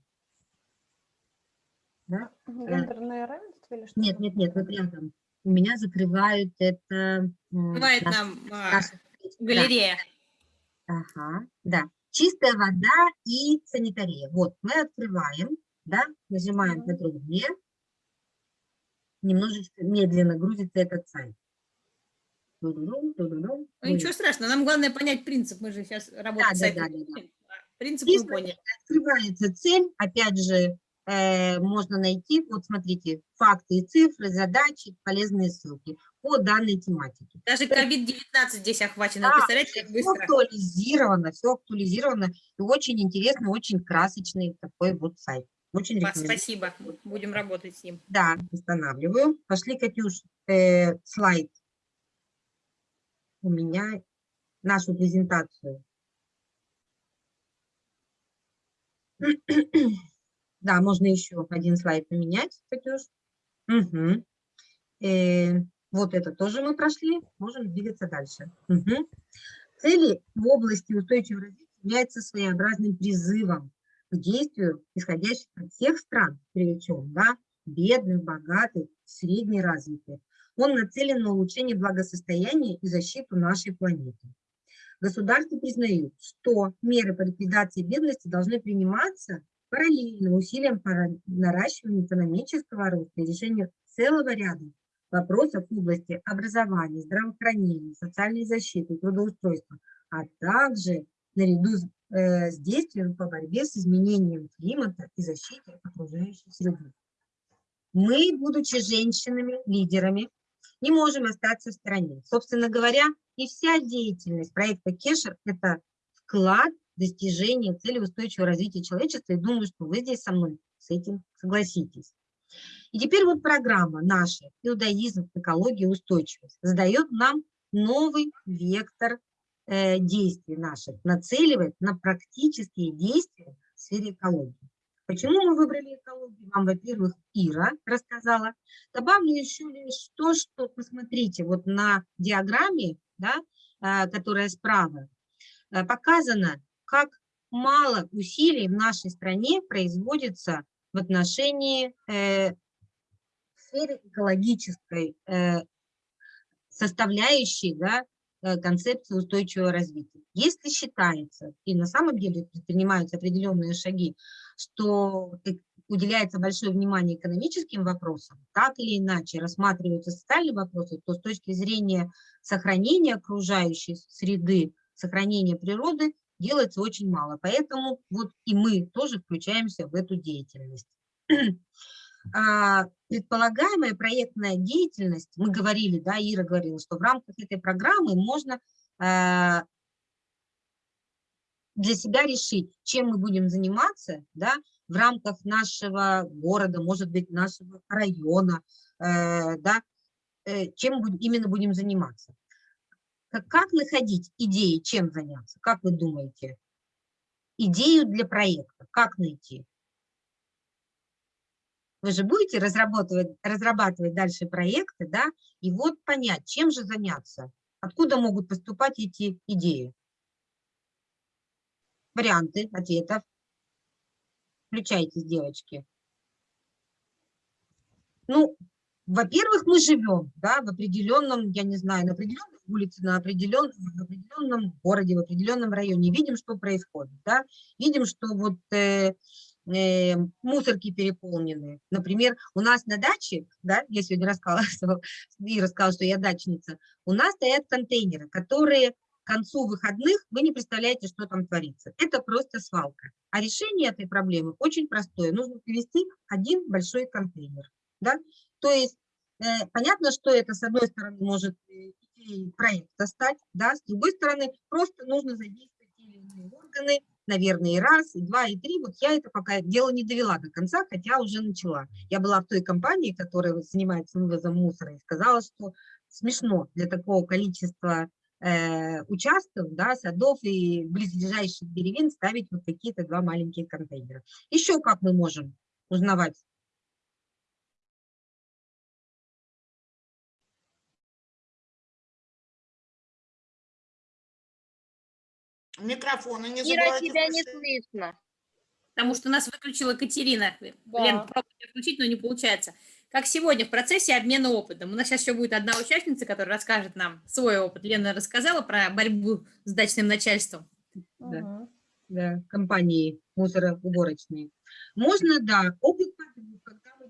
Да? Э, Гендерное равенство или что? Нет, нет, нет, вот рядом. У меня закрывают это... Бывает наш- нам наша- да. Ага, да. Чистая вода и санитария. Вот, мы открываем, да, нажимаем Мгм. подробнее. Немножечко медленно грузится этот сайт. Ту-ду-дум, ту-ду-дум. Ну, ничего страшного, нам главное понять принцип. Мы же сейчас работаем да, с сайтом. да, да, Принцип И мы поняли. Открывается цель, опять же, можно найти, вот смотрите, факты и цифры, задачи, полезные ссылки по данной тематике. Даже COVID-19 здесь охвачено. Да, Представляете, как все актуализировано, все актуализировано. И очень интересный, очень красочный такой вот сайт. Очень рекомендую. Спасибо. Будем работать с ним. Да, устанавливаю. Пошли, Катюш, э, слайд. У меня нашу презентацию. Да, можно еще один слайд поменять, Катюш. Мгм. Э, вот это тоже мы прошли. Можем двигаться дальше. Мгм. Цели в области устойчивого развития являются своеобразным призывом к действию, исходящим от всех стран, причем, да, бедных, богатых, среднеразвитых. Он нацелен на улучшение благосостояния и защиту нашей планеты. Государства признают, что меры по ликвидации бедности должны приниматься параллельно усилиям по ра- наращиванию экономического роста и решению целого ряда вопросов в области образования, здравоохранения, социальной защиты, трудоустройства, а также наряду с, э, с действием по борьбе с изменением климата и защите окружающей среды. Мы, будучи женщинами, лидерами, не можем остаться в стороне. Собственно говоря, и вся деятельность проекта Кешер – это вклад в достижение цели устойчивого развития человечества. И думаю, что вы здесь со мной с этим согласитесь. И теперь вот программа наша «Иудаизм, экология, устойчивость» задает нам новый вектор э, действий наших, нацеливает на практические действия в сфере экологии. Почему мы выбрали экологию? Вам, во-первых, Ира рассказала. Добавлю еще лишь то, что, посмотрите, вот на диаграмме, да, а, которая справа, а, показано, как мало усилий в нашей стране производится в отношении э, сферы экологической э, составляющей да, э, концепции устойчивого развития. Если считается, и на самом деле предпринимаются определенные шаги, что э- уделяется большое внимание экономическим вопросам, так или иначе рассматриваются социальные вопросы, то с точки зрения сохранения окружающей среды, сохранения природы делается очень мало. Поэтому вот и мы тоже включаемся в эту деятельность. [CLEARS THROAT] А, Предполагаемая проектная деятельность, мы говорили, да, Ира говорила, что в рамках этой программы можно а, для себя решить, чем мы будем заниматься, да, в рамках нашего города, может быть, нашего района, э, да, э, чем будем, именно будем заниматься. Как, находить идеи, чем заняться? Как вы думаете? Идею для проекта, как найти? Вы же будете разрабатывать, разрабатывать дальше проекты, да, и вот понять, чем же заняться, откуда могут поступать эти идеи. Варианты ответов. Включайтесь, девочки. Ну, во-первых, мы живем, да, в определенном, я не знаю, на определенной улице, на определенном, в определенном городе, в определенном районе. Видим, что происходит, да. Видим, что вот э, э, мусорки переполнены. Например, у нас на даче, да, я сегодня рассказывала, и рассказала, [LAUGHS] что я дачница, у нас стоят контейнеры, которые к концу выходных вы не представляете, что там творится. Это просто свалка. А решение этой проблемы очень простое. Нужно привести один большой контейнер. Да? То есть э, понятно, что это с одной стороны может э, идеей проекта стать, да, с другой стороны просто нужно задействовать те или иные органы, наверное, и раз, и два, и три. Вот я это пока дело не довела до конца, хотя уже начала. Я была в той компании, которая занимается вывозом мусора, и сказала, что смешно для такого количества э, участков, да, садов и близлежащих деревень ставить вот какие-то два маленькие контейнера. Еще как мы можем узнавать? Микрофоны не Ира, тебя не слышно. Потому что нас выключила Катерина. Да. Лен, пробуйте включить, но не получается. Как сегодня в процессе обмена опытом. У нас сейчас еще будет одна участница, которая расскажет нам свой опыт. Лена рассказала про борьбу с дачным начальством. Да. Мгм. да, компании мусороуборочные. Можно, да, опыт когда мы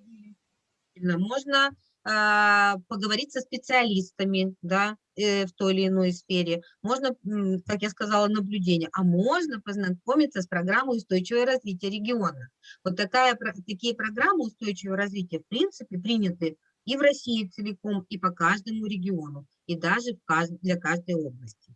делим. Можно а, поговорить со специалистами, да, э, в той или иной сфере. Можно, как я сказала, наблюдение. А можно познакомиться с программой устойчивого развития региона. Вот такая, такие программы устойчивого развития, в принципе, приняты и в России целиком, и по каждому региону, и даже для каждой области.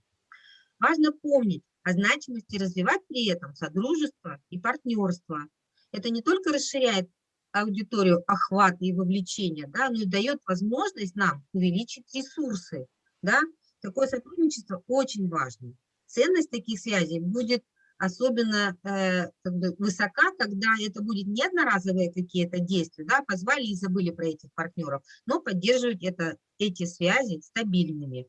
Важно помнить о значимости развивать при этом содружество и партнерство. Это не только расширяет аудиторию охвата и вовлечения, да, но и дает возможность нам увеличить ресурсы. Да? Такое сотрудничество очень важно. Ценность таких связей будет особенно э, как бы высока, когда это будет не одноразовые какие-то действия, да, позвали и забыли про этих партнеров, но поддерживать это, эти связи стабильными.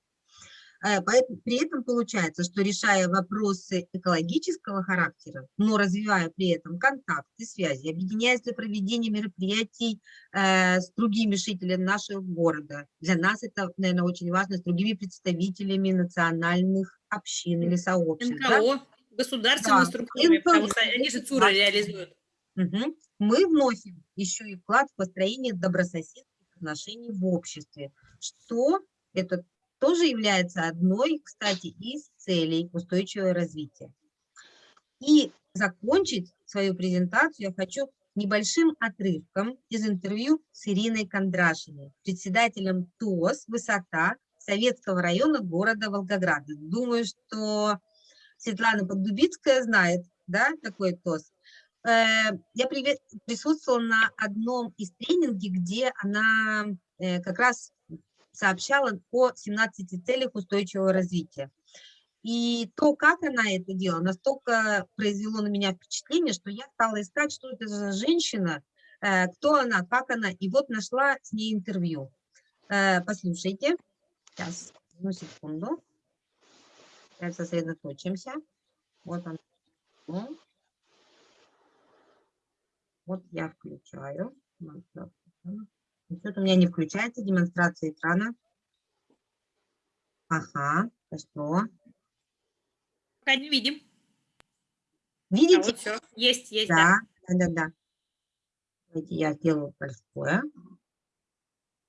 Э, При этом получается, что решая вопросы экологического характера, но развивая при этом контакты, связи, объединяясь для проведения мероприятий э, с другими жителями нашего города. Для нас это, наверное, очень важно, с другими представителями национальных общин или сообществ. да. НКО, государственные Да, структуры, потому НКО, что они же ЦУРы важно. реализуют. Мгм. Мы вносим еще и вклад в построение добрососедских отношений в обществе, что это тоже является одной, кстати, из целей устойчивого развития. И закончить свою презентацию я хочу небольшим отрывком из интервью с Ириной Кондрашиной, председателем ТОС «Высота» Советского района города Волгограда. Думаю, что Светлана Поддубицкая знает, да, такой ТОС. Э, Я присутствовала на одном из тренингов, где она э, как раз сообщала о 17 целях устойчивого развития. И то, как она это делала, настолько произвело на меня впечатление, что я стала искать, что это за женщина, э, кто она, как она, и вот нашла с ней интервью. Э, Послушайте. Сейчас, одну секунду. Сейчас сосредоточимся. Вот он. Вот я включаю. экрана. Что-то у меня не включается демонстрация экрана. Ага, хорошо. Пока не видим. А Видите? вот все. Есть, есть, Да, да. да, да, да. Давайте я сделаю большое.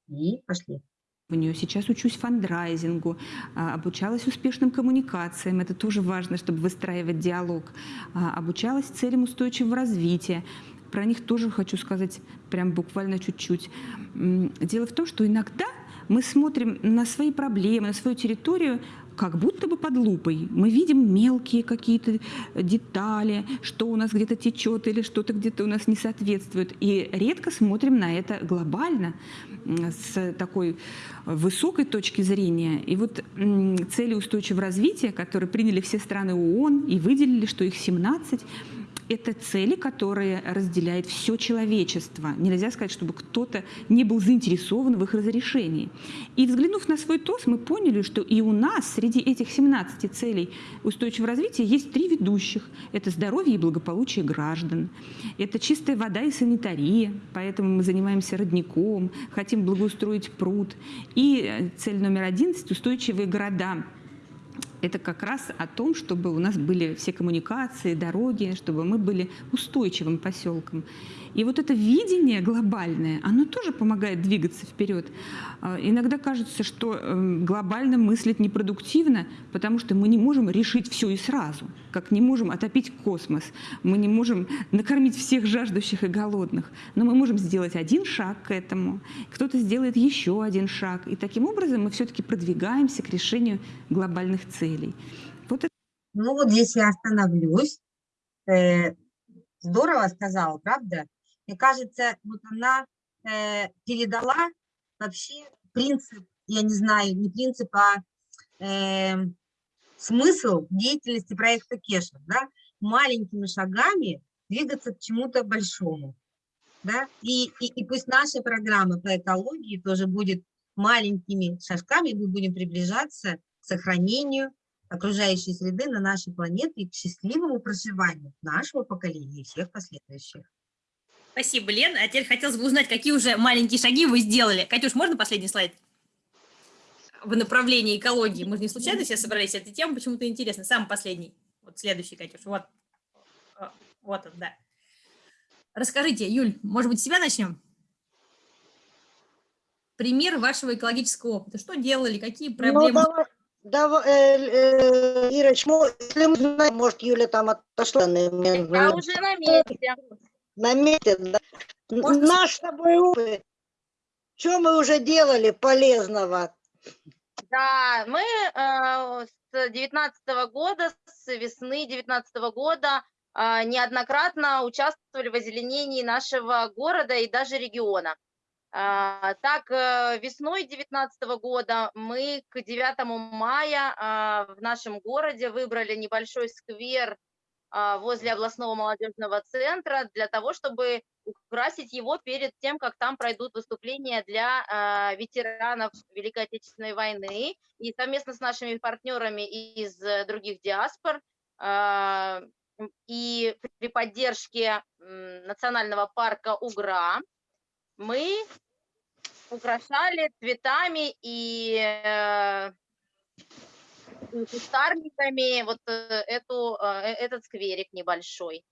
И пошли. У нее сейчас учусь фандрайзингу, а, обучалась успешным коммуникациям, это тоже важно, чтобы выстраивать диалог, а, обучалась целям устойчивого развития. Про них тоже хочу сказать прям буквально чуть-чуть. Дело в том, что иногда мы смотрим на свои проблемы, на свою территорию как будто бы под лупой. Мы видим мелкие какие-то детали, что у нас где-то течет или что-то где-то у нас не соответствует. И редко смотрим на это глобально, с такой высокой точки зрения. И вот цели устойчивого развития, которые приняли все страны ООН и выделили, что их 17, это цели, которые разделяет все человечество. Нельзя сказать, чтобы кто-то не был заинтересован в их разрешении. И взглянув на свой ТОС, мы поняли, что и у нас среди этих 17 целей устойчивого развития есть три ведущих. Это здоровье и благополучие граждан, это чистая вода и санитария, поэтому мы занимаемся родником, хотим благоустроить пруд. И э, цель номер 11 – устойчивые города это как раз о том, чтобы у нас были все коммуникации, дороги, чтобы мы были устойчивым поселком. И вот это видение глобальное, оно тоже помогает двигаться вперед. А, Иногда кажется, что эм, глобально мыслить непродуктивно, потому что мы не можем решить все и сразу, как не можем отопить космос, мы не можем накормить всех жаждущих и голодных, но мы можем сделать один шаг к этому, кто-то сделает еще один шаг, и таким образом мы все-таки продвигаемся к решению глобальных целей. Вот это Ну вот здесь я остановлюсь. Э, Здорово сказала, правда? Мне кажется, вот она э, передала вообще принцип я не знаю, не принцип, а э, смысл деятельности проекта Кеша, да, маленькими шагами двигаться к чему-то большому, да, и, и, и пусть наша программа по экологии тоже будет маленькими шажками, мы будем приближаться к сохранению окружающей среды на нашей планете и к счастливому проживанию нашего поколения и всех последующих. Спасибо, Лен. А теперь хотелось бы узнать, какие уже маленькие шаги вы сделали. Катюш, можно последний слайд? В направлении экологии. Мы же не случайно все собрались. Эта тема почему-то интересна. Самый последний. Вот следующий, Катюш. Вот. О, Вот он, да. Расскажите, Юль, может быть, с себя начнем? Пример вашего экологического опыта. Что делали, какие Ну, проблемы? давай, давай, э, э, Ирочка, мо- если мы знаем, может, Юля там отошла на, на- Я уже на месте. на месте, да. С- Наш с тобой опыт. Что мы уже делали полезного? Да, мы э, с девятнадцатого года, с весны девятнадцатого года э, неоднократно участвовали в озеленении нашего города и даже региона. А, Так, э, весной девятнадцатого года мы к 9 мая а, в нашем городе выбрали небольшой сквер а, возле областного молодежного центра для того, чтобы украсить его перед тем, как там пройдут выступления для ветеранов Великой Отечественной войны. И совместно с нашими партнерами из э, других диаспор и при поддержке национального парка Угра мы украшали цветами и э, кустарниками вот э, эту, э, этот скверик небольшой.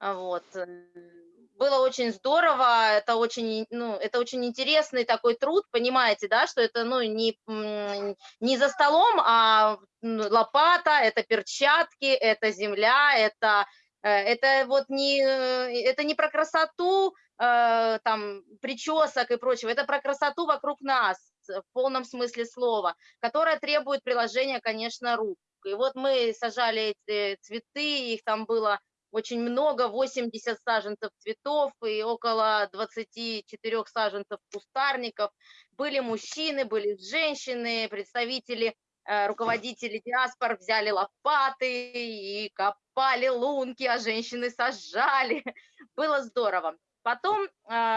Вот. Было очень здорово, это очень, ну, это очень интересный такой труд, понимаете, да, что это, ну, не, не за столом, а лопата, это перчатки, это земля, это, это вот не, это не про красоту, э, там, причесок и прочего, это про красоту вокруг нас, в полном смысле слова, которая требует приложения, конечно, рук. И вот мы сажали эти цветы, их там было очень много, 80 саженцев цветов и около 24 саженцев кустарников. Были мужчины, были женщины, представители, э, руководители диаспор взяли лопаты и копали лунки, а женщины сажали. [LAUGHS] Было здорово. Потом э,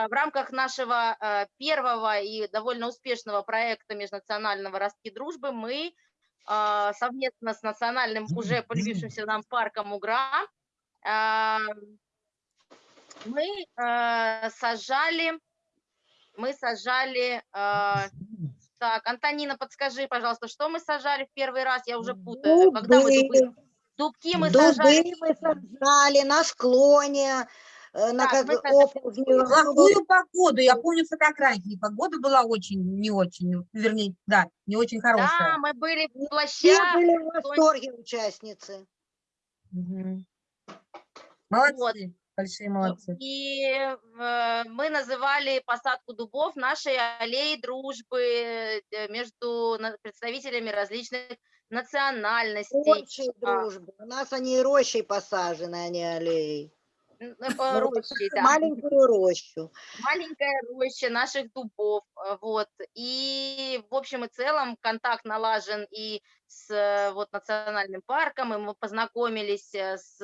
в рамках нашего э, первого и довольно успешного проекта межнационального «Ростки дружбы» мы э, совместно с национальным, уже полюбившимся нам парком УГРА, мы сажали, мы сажали, так, Антонина, подскажи, пожалуйста, что мы сажали в первый раз? Я уже путаю. Когда мы Дубы, дубки мы дубы сажали. мы сажали на склоне, на Так, оползни. Плохую погоду, я помню фотографии, погода была очень, не очень, вернее, да, не очень Да, хорошая. мы были в Все плащах. были в восторге участницы. Вот. Молодцы, большие молодцы. И э, мы называли посадку дубов нашей аллеей дружбы э, между представителями различных национальностей. Рощей А, дружбы. У нас они рощей посажены, а не аллеей. [LAUGHS] Ну, рощей, да. Маленькую рощу. маленькая роща наших дубов, э, вот, и в общем и целом контакт налажен и с э, вот национальным парком, и мы познакомились э, с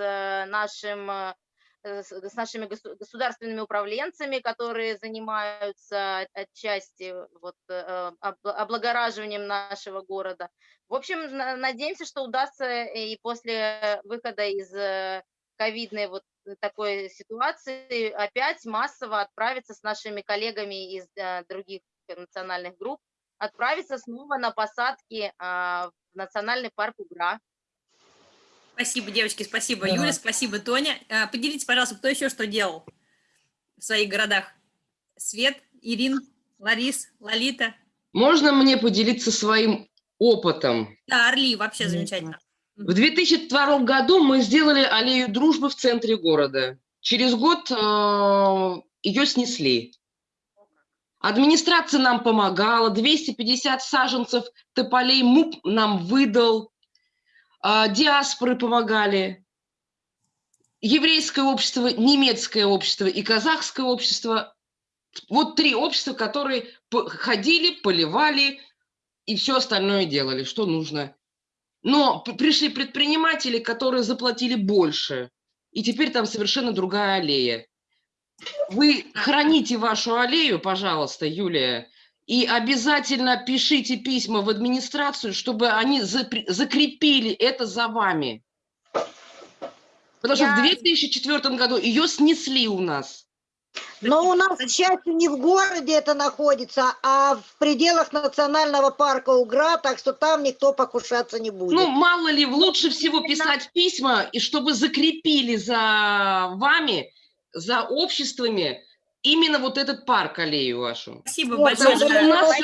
нашим с нашими госу- государственными управленцами, которые занимаются от- отчасти вот, об- облагораживанием нашего города. В общем, на- надеемся, что удастся и после выхода из ковидной вот такой ситуации опять массово отправиться с нашими коллегами из э, других национальных групп, отправиться снова на посадки а, в национальный парк Угра. Спасибо, девочки, спасибо, Да. Юля, спасибо, Тоня. А, Поделитесь, пожалуйста, кто еще что делал в своих городах? Свет, Ирин, Ларис, Лолита. Можно мне поделиться своим опытом? Да, Орли, вообще замечательно. В 2002 году мы сделали аллею дружбы в центре города. Через год э, ее снесли. Администрация нам помогала, 250 саженцев тополей МУП нам выдал, а, диаспоры помогали, еврейское общество, немецкое общество и казахское общество. Вот три общества, которые ходили, поливали, и все остальное делали, что нужно. Но пришли предприниматели, которые заплатили больше, и теперь там совершенно другая аллея. Вы храните вашу аллею, пожалуйста, Юлия, и обязательно пишите письма в администрацию, чтобы они закрепили это за вами. Потому что в Я- 2004 году ее снесли у нас. Но у нас, к счастью, не в городе это находится, а в пределах национального парка Угра, так что там никто покушаться не будет. Ну, мало ли, лучше всего писать письма, и чтобы закрепили за вами, за обществами, именно вот этот парк, аллею вашу. Спасибо Вот, большое что у нас.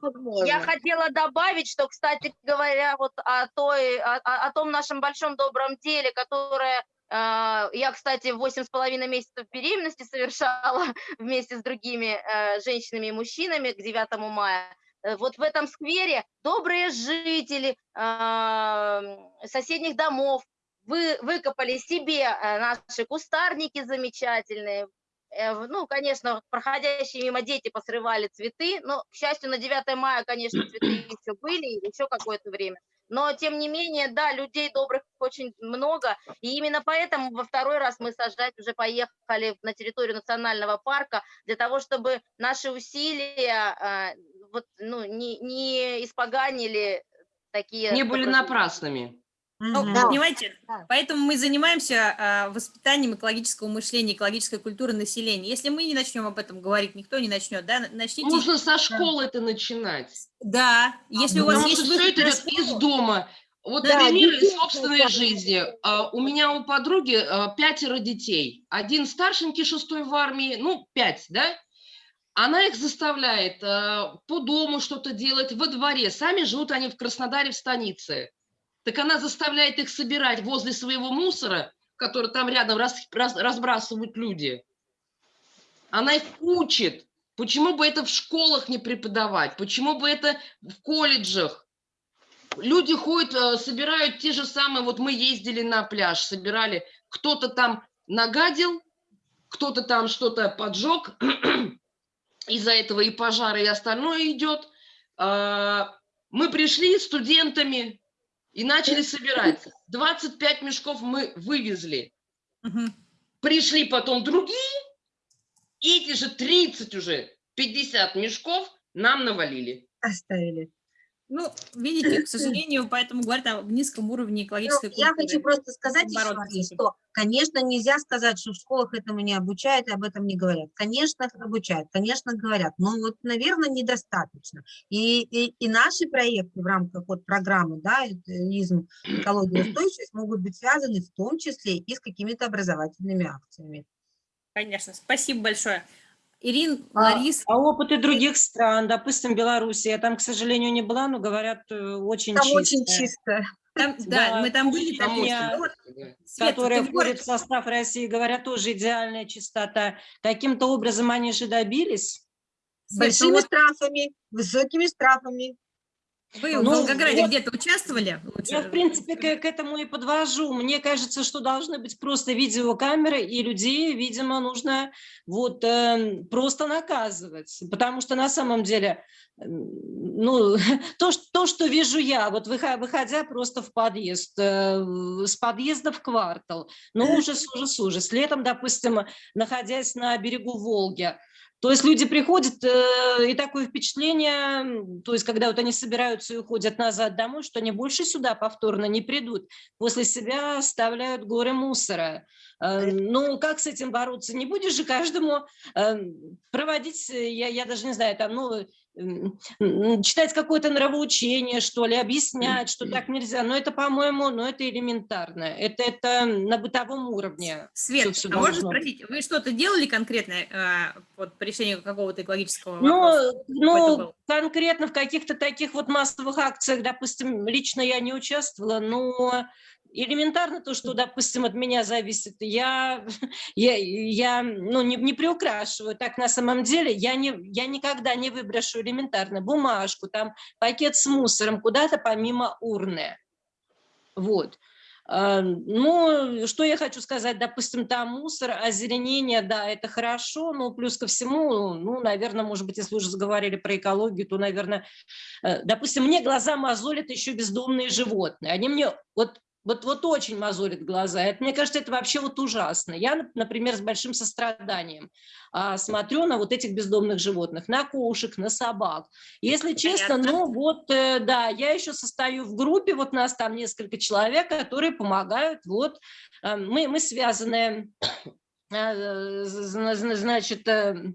Возможно. Я хотела добавить, что, кстати говоря, вот о, той, о, о- том нашем большом добром деле, которое я, кстати, восемь с половиной месяцев беременности совершала [LAUGHS] вместе с другими э, женщинами и мужчинами к 9 мая. Э, Вот в этом сквере добрые жители э, соседних домов вы, выкопали себе э, наши кустарники замечательные, ну, конечно, проходящие мимо дети посрывали цветы, но, к счастью, на 9 мая, конечно, цветы [CLEARS THROAT] еще были, еще какое-то время. Но, тем не менее, да, людей добрых очень много, и именно поэтому во второй раз мы сажать уже поехали на территорию национального парка для того, чтобы наши усилия а, вот, ну, не, не испоганили такие... Не были напрасными. Ну, Да. понимаете, Да. поэтому мы занимаемся а, воспитанием экологического мышления, экологической культуры населения. Если мы не начнем об этом говорить, никто не начнет, да? Начните. Нужно со школы это начинать. Да, если у вас Потому есть что все это идет из дома. Вот Да, пример из собственной жизни. А, У меня у подруги а, пятеро детей. Один старшенький, шестой в армии, ну, пять, да? Она их заставляет а, по дому что-то делать, во дворе. Сами живут они в Краснодаре, в станице. Так она заставляет их собирать возле своего мусора, который там рядом рас- раз- разбрасывают люди. Она их учит. Почему бы это в школах не преподавать? Почему бы это в колледжах? Люди ходят, э, собирают те же самые, вот мы ездили на пляж, собирали, кто-то там нагадил, кто-то там что-то поджег, [CLEARS THROAT] из-за этого и пожары, и остальное идет. А, Мы пришли студентами и начали собирать. 25 мешков мы вывезли. Мгм. Пришли потом другие, эти же 30 уже, 50 мешков нам навалили. Оставили. Ну, видите, к сожалению, поэтому говорят о низком уровне Ну, экологической я культуры. хочу просто сказать еще раз, что, конечно, нельзя сказать, что в школах этому не обучают и об этом не говорят. Конечно, обучают, конечно, говорят, но вот, наверное, недостаточно. И, и, и наши проекты в рамках вот программы, да, это ИЗМ, экология устойчивость, могут быть связаны в том числе и с какими-то образовательными акциями. Конечно, спасибо большое. Ирин, А, Ларис, а опыты других стран, допустим, Беларуси, я там, к сожалению, не была, но говорят, э, очень Там чисто. очень чисто. там, [LAUGHS] да, мы там были, там вот, Света, которая ты в городе- входит в состав России, говорят, тоже идеальная чистота. Каким-то образом они же добились. С большими вот- штрафами, высокими штрафами. Вы в Ну, Волгограде вот- где-то участвовали? Лучше Я, в принципе, к, к этому и подвожу. Мне кажется, что должны быть просто видеокамеры, и людей, видимо, нужно вот э, просто наказывать. Потому что на самом деле, м, ну, [LAUGHS] то, что, то, что вижу я, вот выхо- выходя просто в подъезд, э, в- с подъезда в квартал, ну, ужас, ужас, ужас. Летом, допустим, находясь на берегу Волги, то есть люди приходят, э, и такое впечатление, то есть когда вот они собираются и уходят назад домой, что они больше сюда повторно не придут, после себя оставляют горы мусора. Э, Ну, как с этим бороться? Не будешь же каждому э, проводить, э, я, я даже не знаю, там, ну, читать какое-то нравоучение, что ли, объяснять, что так нельзя. Но это, по-моему, ну, это элементарно. Это, это на бытовом уровне. Свет, всё а можно должно быть. спросить, вы что-то делали конкретно э, вот, по решению какого-то экологического Ну, вопроса? Ну, был? конкретно в каких-то таких вот массовых акциях, допустим, лично я не участвовала, но элементарно то, что, допустим, от меня зависит, я, [LAUGHS] я, я ну, не, не приукрашиваю. Так на самом деле я, не, я никогда не выброшу элементарно бумажку, там пакет с мусором куда-то помимо урны. Вот. А, Ну, что я хочу сказать, допустим, там мусор, озеленение, да, это хорошо, но плюс ко всему, ну, наверное, может быть, если уже заговорили про экологию, то, наверное, э, допустим, мне глаза мозолят еще бездомные животные. Они мне, вот вот, вот очень мозолит глаза. Это, мне кажется, это вообще вот ужасно. Я, например, с большим состраданием а, смотрю на вот этих бездомных животных, на кошек, на собак. Если честно, ну вот, э, да, я еще состою в группе, вот нас там несколько человек, которые помогают, вот, э, мы, мы связаны, [COUGHS] э, значит, э,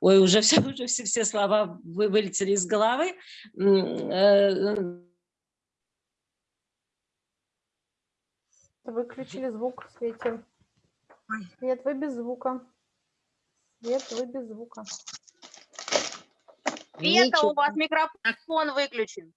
ой, уже все, [LAUGHS] уже все, все слова вы, вылетели из головы, э, Выключили звук, Свете. Свет, вы без звука. Свет, вы без звука. Света, у вас микрофон выключен.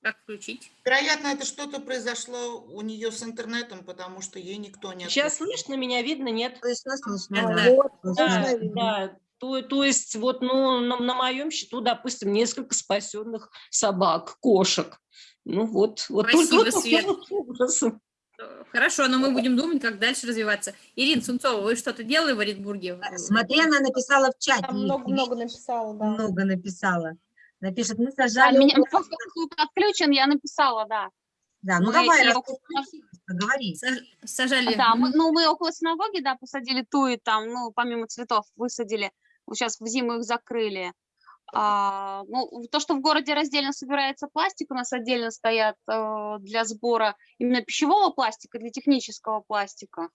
Как включить? Вероятно, это что-то произошло у нее с интернетом, потому что ей никто не Сейчас слышно меня, видно, нет? Слышно, слышно. Да, да. да. Вот, Да, слышно, видно. да. То, то есть вот ну, на, на моем счету, допустим, несколько спасенных собак, кошек. Ну вот, вот Спасибо, только Свет. ужасом. Хорошо, но мы будем думать, как дальше развиваться. Ирина Сунцова, вы что-то делали в Оренбурге? Смотри, она написала в чате. Много-много написала, да. Много написала. Напишет, мы Да, сажали... меня, около- поскольку отключен, я написала, да. Да, ну мы давай, раз около- Сажали. Да, мы, ну мы около синагоги, да, посадили туи там, ну, помимо цветов высадили. Сейчас в зиму их закрыли. А, ну, то, что в городе раздельно собирается пластик, у нас отдельно стоят э, для сбора именно пищевого пластика, для технического пластика.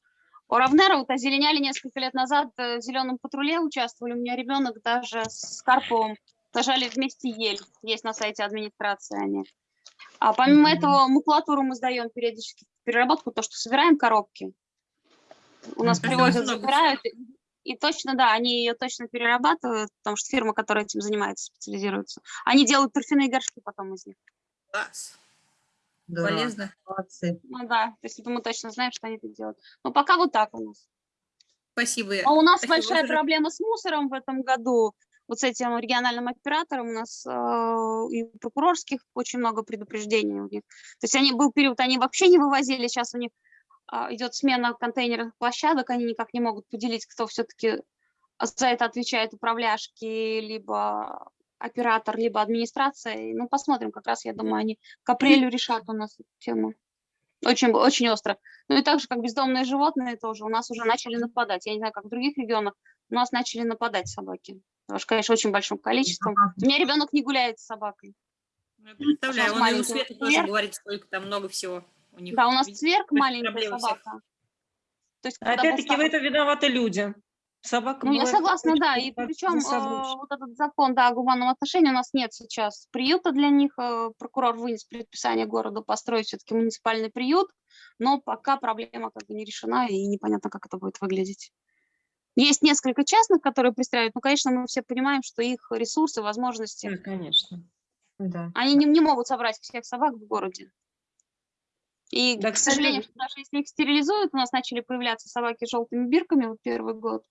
У Равнера вот озеленяли несколько лет назад, э, в зеленом патруле участвовали, у меня ребенок даже с Карповым сажали вместе ель, есть на сайте администрации они. А помимо Мгм. этого макулатуру мы сдаем периодически в переработку, то, что собираем коробки. У нас привозят, забирают, и, точно, да, они ее точно перерабатывают, потому что фирма, которая этим занимается, специализируется. Они делают торфяные горшки потом из них. Класс. Да, Полезно. молодцы. Ну да, то есть это мы точно знаем, что они это делают. Но пока вот так у нас. Спасибо. А у нас Спасибо. большая проблема с мусором в этом году. Вот с этим региональным оператором у нас э, и прокурорских очень много предупреждений у них. То есть они был период, они вообще не вывозили, сейчас у них идет смена контейнерных площадок, они никак не могут поделить, кто все-таки за это отвечает, управляшки, либо оператор, либо администрация. Ну, посмотрим, как раз, я думаю, они к апрелю решат у нас эту тему. Очень, очень остро. Ну и так же, как бездомные животные тоже, у нас уже начали нападать. Я не знаю, как в других регионах, у нас начали нападать собаки. Потому что, конечно, очень большим количеством. У меня ребенок не гуляет с собакой. Ну, Я представляю, он и у вот тоже говорит, сколько там много всего у них. Да, у нас цверк маленькая собака. То есть, Опять-таки в поставлен- этом виноваты люди. Собака Ну, я согласна, очень да, и причем засоблюсь. вот этот закон, да, о гуманном отношении у нас нет сейчас приюта для них, э, прокурор вынес предписание городу построить все-таки муниципальный приют, но пока проблема как бы не решена и непонятно, как это будет выглядеть. Есть несколько частных, которые пристраивают, но, конечно, мы все понимаем, что их ресурсы, возможности, Да, конечно. Да. они не, не могут собрать всех собак в городе. И, Да, к сожалению, даже если их стерилизуют, у нас начали появляться собаки с желтыми бирками вот первый год.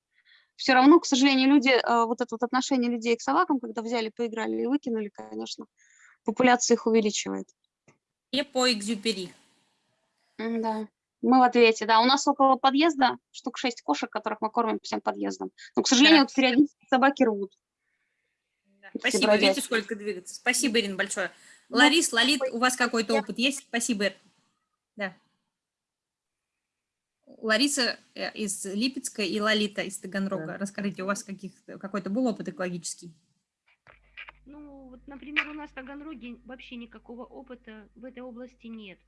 Все равно, к сожалению, люди, э, вот это вот отношение людей к собакам, когда взяли, поиграли и выкинули, конечно, популяция их увеличивает. И по экзюпери. Да. Мы в ответе, да. У нас около подъезда штук шесть кошек, которых мы кормим всем подъездом. Но, к сожалению, вот периодически собаки рвут. Все Спасибо, видите, сколько двигаться. Спасибо, Ирина, большое. Ну, Ларис, Лолит, у вас какой-то опыт есть? Спасибо, Ир. Да. Лариса э, из Липецка и Лолита из Таганрога. Расскажите, у вас каких, какой-то был опыт экологический? Ну, вот, например, у нас в Таганроге вообще никакого опыта в этой области нет.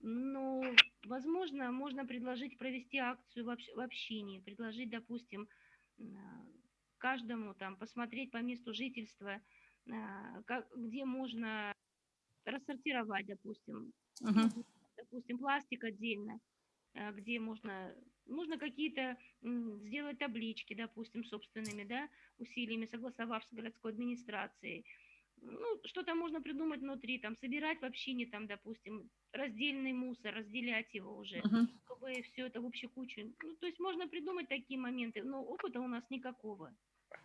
Но, возможно, можно предложить провести акцию в, общ- в общине, предложить, допустим, каждому там посмотреть по месту жительства, а, как, где можно рассортировать, допустим, Мгм. Допустим, пластик отдельно, а, где можно, можно какие-то сделать таблички, допустим, собственными, да, усилиями, согласовав с городской администрацией. Ну, что-то можно придумать внутри, там, собирать в общине, там, допустим, раздельный мусор, разделять его уже, Мгм. чтобы все это в общую кучу. Ну, то есть можно придумать такие моменты, но опыта у нас никакого.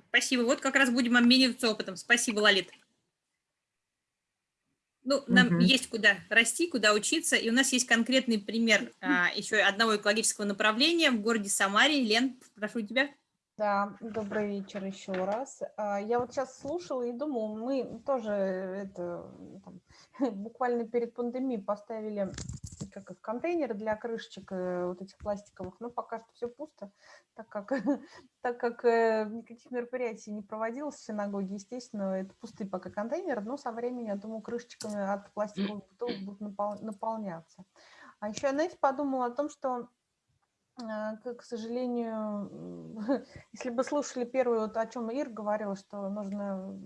Спасибо. Вот как раз будем обмениваться опытом. Спасибо, Лолит. Ну, нам Мгм. есть куда расти, куда учиться, и у нас есть конкретный пример а, еще одного экологического направления в городе Самаре. Лен, прошу тебя. Да, добрый вечер еще раз. А, Я вот сейчас слушала и думала, мы тоже это там, [LAUGHS] буквально перед пандемией поставили их, контейнеры для крышечек э, вот этих пластиковых, но пока что все пусто, так как, [LAUGHS] так как э, никаких мероприятий не проводилось в синагоге, естественно, это пустые пока контейнеры, но со временем, я думаю, крышечками от пластиковых бутылок будут напол- наполняться. А еще я, знаете, подумала о том, что а, к сожалению, [LAUGHS] если бы слушали первую, вот о чем Ир говорила, что нужно,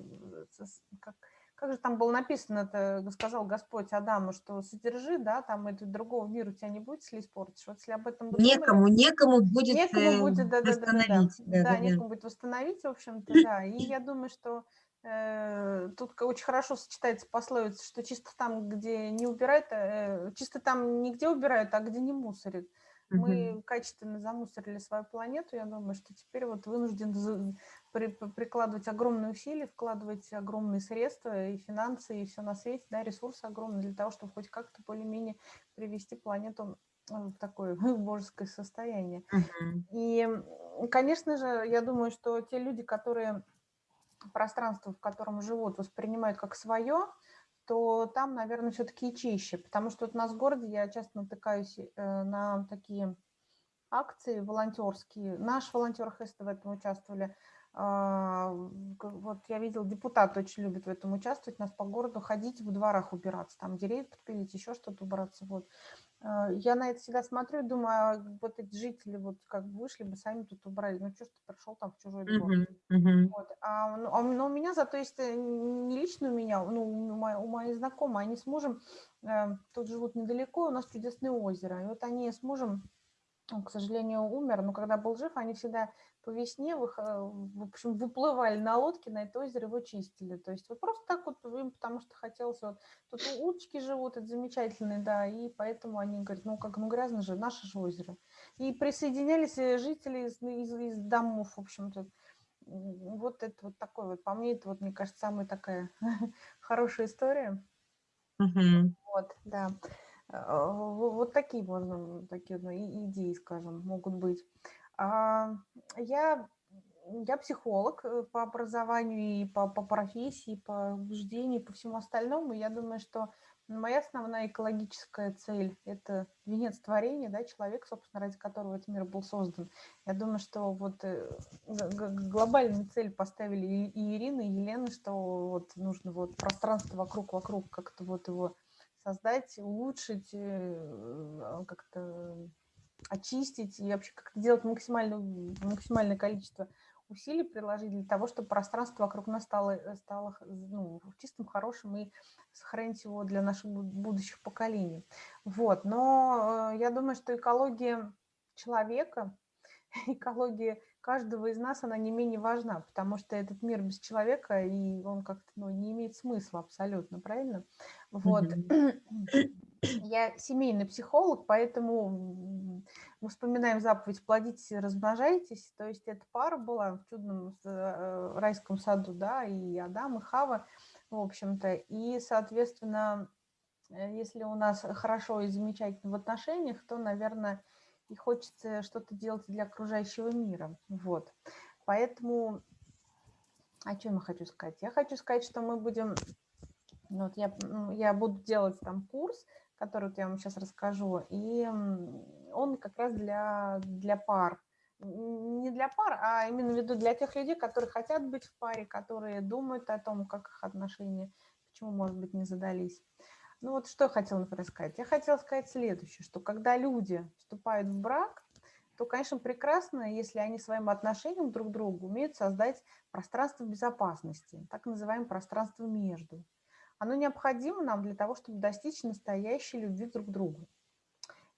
э, как, как же там было написано, это сказал Господь Адаму, что содержи, да, там это другого мира у тебя не будет, если испортишь. Вот если об этом бы думали, Некому, некому будет, некому э, будет, да, да, да, да, да, восстановить. Да, да, некому будет восстановить, в общем-то, да. И я думаю, что э, тут очень хорошо сочетается пословица, что чисто там, где не убирают, э, чисто там не где убирают, а где не мусорят. Мы качественно замусорили свою планету, я думаю, что теперь вот вынужден при- при- прикладывать огромные усилия, вкладывать огромные средства и финансы, и все на свете, да, ресурсы огромные для того, чтобы хоть как-то более-менее привести планету э, в такое [LAUGHS] божеское состояние. Мгм. И, конечно же, я думаю, что те люди, которые пространство, в котором живут, воспринимают как свое, то там, наверное, все-таки и чище. Потому что вот у нас в городе я часто натыкаюсь э, на такие акции волонтерские. Наш волонтер ХСТ в этом участвовали. А, Вот я видел, депутат очень любит в этом участвовать, нас по городу ходить, в дворах убираться, там деревья подпилить, еще что-то убраться. Вот. А, Я на это всегда смотрю и думаю, а вот эти жители вот как бы вышли бы, сами тут убрали. Ну что ж ты пришел там в чужой двор? Мгм, мгм. Вот. А, ну, а у- но у меня зато есть э, не лично у меня, ну, у, моей, у моей знакомой, они с мужем э, тут живут недалеко, у нас чудесное озеро. И вот они с мужем, он, к сожалению, умер, но когда был жив, они всегда по весне э, в общем, выплывали на лодке на это озеро, его чистили. То есть вот просто так вот им, потому что хотелось вот тут уточки живут, это замечательные, да, и поэтому они говорят, ну как, ну грязно же, наше же озеро. И присоединялись э, жители из, из, из домов, в общем-то. Вот это вот такой вот, по мне, это вот, мне кажется, самая такая [LAUGHS] хорошая история. Мгм. Вот, да. А, во- Вот такие можно, такие идеи, скажем, могут быть. А, Я, я психолог э, по образованию и по, по профессии, по убеждению, по всему остальному. Я думаю, что моя основная экологическая цель– это венец творения, да, человек, собственно, ради которого этот мир был создан. Я думаю, что вот э, глобальную цель поставили и Ирина, и Елена, что вот нужно вот пространство вокруг, вокруг как-то вот его создать, улучшить, э, как-то очистить и вообще как-то делать максимальное, максимальное количество усилий приложить для того, чтобы пространство вокруг нас стало, э, стало ну, чистым, хорошим и сохранить его для наших бу- будущих поколений. Вот. Но э, я думаю, что экология человека, [LAUGHS] экология каждого из нас, она не менее важна, потому что этот мир без человека, и он как-то ну, не имеет смысла абсолютно, правильно? Вот. [CLEARS THROAT] Я семейный психолог, поэтому мы вспоминаем заповедь «плодитесь и размножайтесь». То есть эта пара была в чудном э, райском саду, да, и Адам, и Хава, в общем-то. И, соответственно, э, если у нас хорошо и замечательно в отношениях, то, наверное, и хочется что-то делать для окружающего мира. Вот. Поэтому, о чем я хочу сказать? Я хочу сказать, что мы будем ну, вот я, я буду делать там курс, который вот я вам сейчас расскажу, и он как раз для, для пар. Не для пар, а именно в виду для тех людей, которые хотят быть в паре, которые думают о том, как их отношения, почему, может быть, не задались. Ну вот что я хотела, например, сказать. Я хотела сказать следующее, что когда люди вступают в брак, то, конечно, прекрасно, если они своим отношением друг к другу умеют создать пространство безопасности, так называемое пространство между. Оно необходимо нам для того, чтобы достичь настоящей любви друг к другу.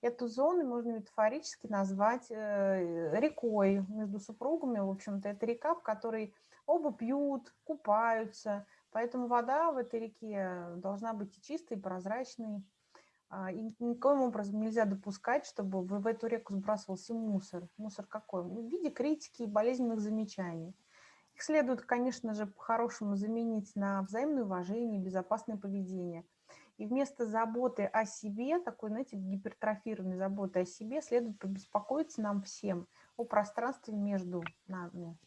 Эту зону можно метафорически назвать э, рекой между супругами. В общем-то, это река, в которой оба пьют, купаются. Поэтому вода в этой реке должна быть и чистой, и прозрачной. А, И никоим образом нельзя допускать, чтобы в эту реку сбрасывался мусор. Мусор какой? В виде критики и болезненных замечаний. Их следует, конечно же, по-хорошему заменить на взаимное уважение, безопасное поведение. И вместо заботы о себе, такой, знаете, гипертрофированной заботы о себе, следует побеспокоиться нам всем о пространстве между нами.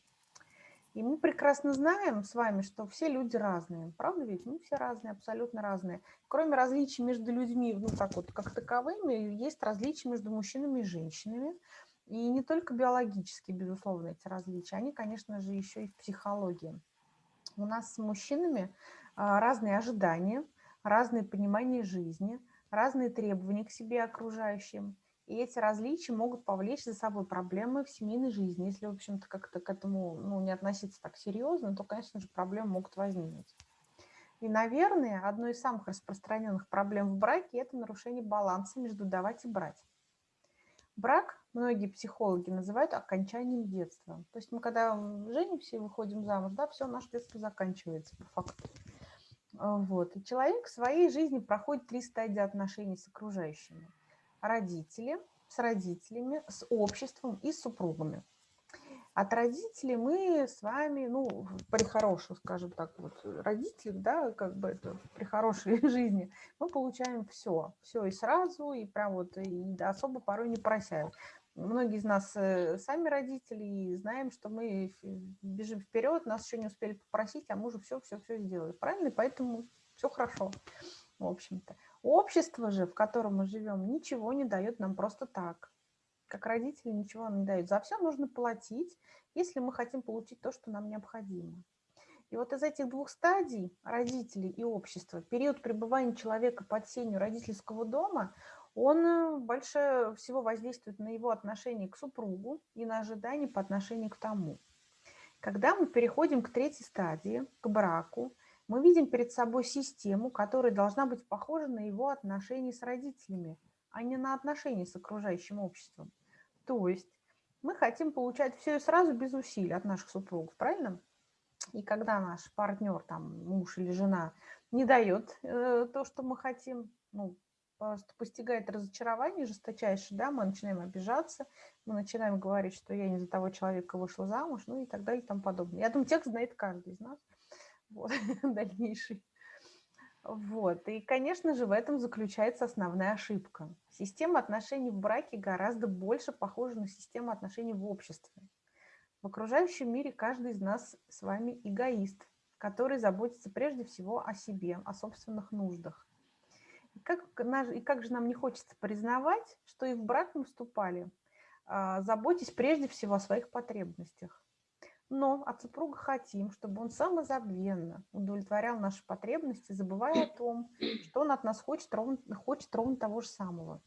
И мы прекрасно знаем с вами, что все люди разные. Правда ведь? Мы все разные, абсолютно разные. Кроме различий между людьми, ну так вот, как таковыми, есть различия между мужчинами и женщинами. И не только биологические, безусловно, эти различия, они, конечно же, еще и в психологии. У нас с мужчинами а, разные ожидания, разные понимания жизни, разные требования к себе окружающим. И эти различия могут повлечь за собой проблемы в семейной жизни. Если, в общем-то, как-то к этому ну, не относиться так серьезно, то, конечно же, проблемы могут возникнуть. И, наверное, одной из самых распространенных проблем в браке – это нарушение баланса между давать и брать. Брак многие психологи называют окончанием детства. То есть мы когда женимся и выходим замуж, да, все, наше детство заканчивается по факту. А, вот. И человек в своей жизни проходит три стадии отношений с окружающими родители, с родителями, с обществом и с супругами. От родителей мы с вами, ну, при хорошем, скажем так, вот, родители, да, как бы это, при хорошей [LAUGHS] жизни, мы получаем все, все и сразу, и прям вот, и особо порой не просяют. Многие из нас э, сами родители, и знаем, что мы бежим вперед, нас еще не успели попросить, а мы уже все-все-все сделали. Правильно? Поэтому все хорошо, в общем-то. Общество же, в котором мы живем, ничего не дает нам просто так. Как родители ничего не дают. За все нужно платить, если мы хотим получить то, что нам необходимо. И вот из этих двух стадий, родителей и общества, период пребывания человека под сенью родительского дома, он э, больше всего воздействует на его отношение к супругу и на ожидания по отношению к тому. Когда мы переходим к третьей стадии, к браку, мы видим перед собой систему, которая должна быть похожа на его отношения с родителями, а не на отношения с окружающим обществом. То есть мы хотим получать все и сразу без усилий от наших супругов, правильно? И когда наш партнер, там, муж или жена, не дает э, то, что мы хотим, ну, просто постигает разочарование жесточайшее, да, мы начинаем обижаться, мы начинаем говорить, что я не за того человека вышла замуж, ну и так далее и тому подобное. Я думаю, текст знает каждый из нас вот, [LAUGHS] дальнейший. Вот. И, конечно же, в этом заключается основная ошибка. Система отношений в браке гораздо больше похожа на систему отношений в обществе. В окружающем мире каждый из нас с вами эгоист, который заботится прежде всего о себе, о собственных нуждах. И как, и как же нам не хочется признавать, что и в брак мы вступали, а, заботясь прежде всего о своих потребностях. Но от супруга хотим, чтобы он самозабвенно удовлетворял наши потребности, забывая о том, что он от нас хочет ровно, хочет ровно того же самого.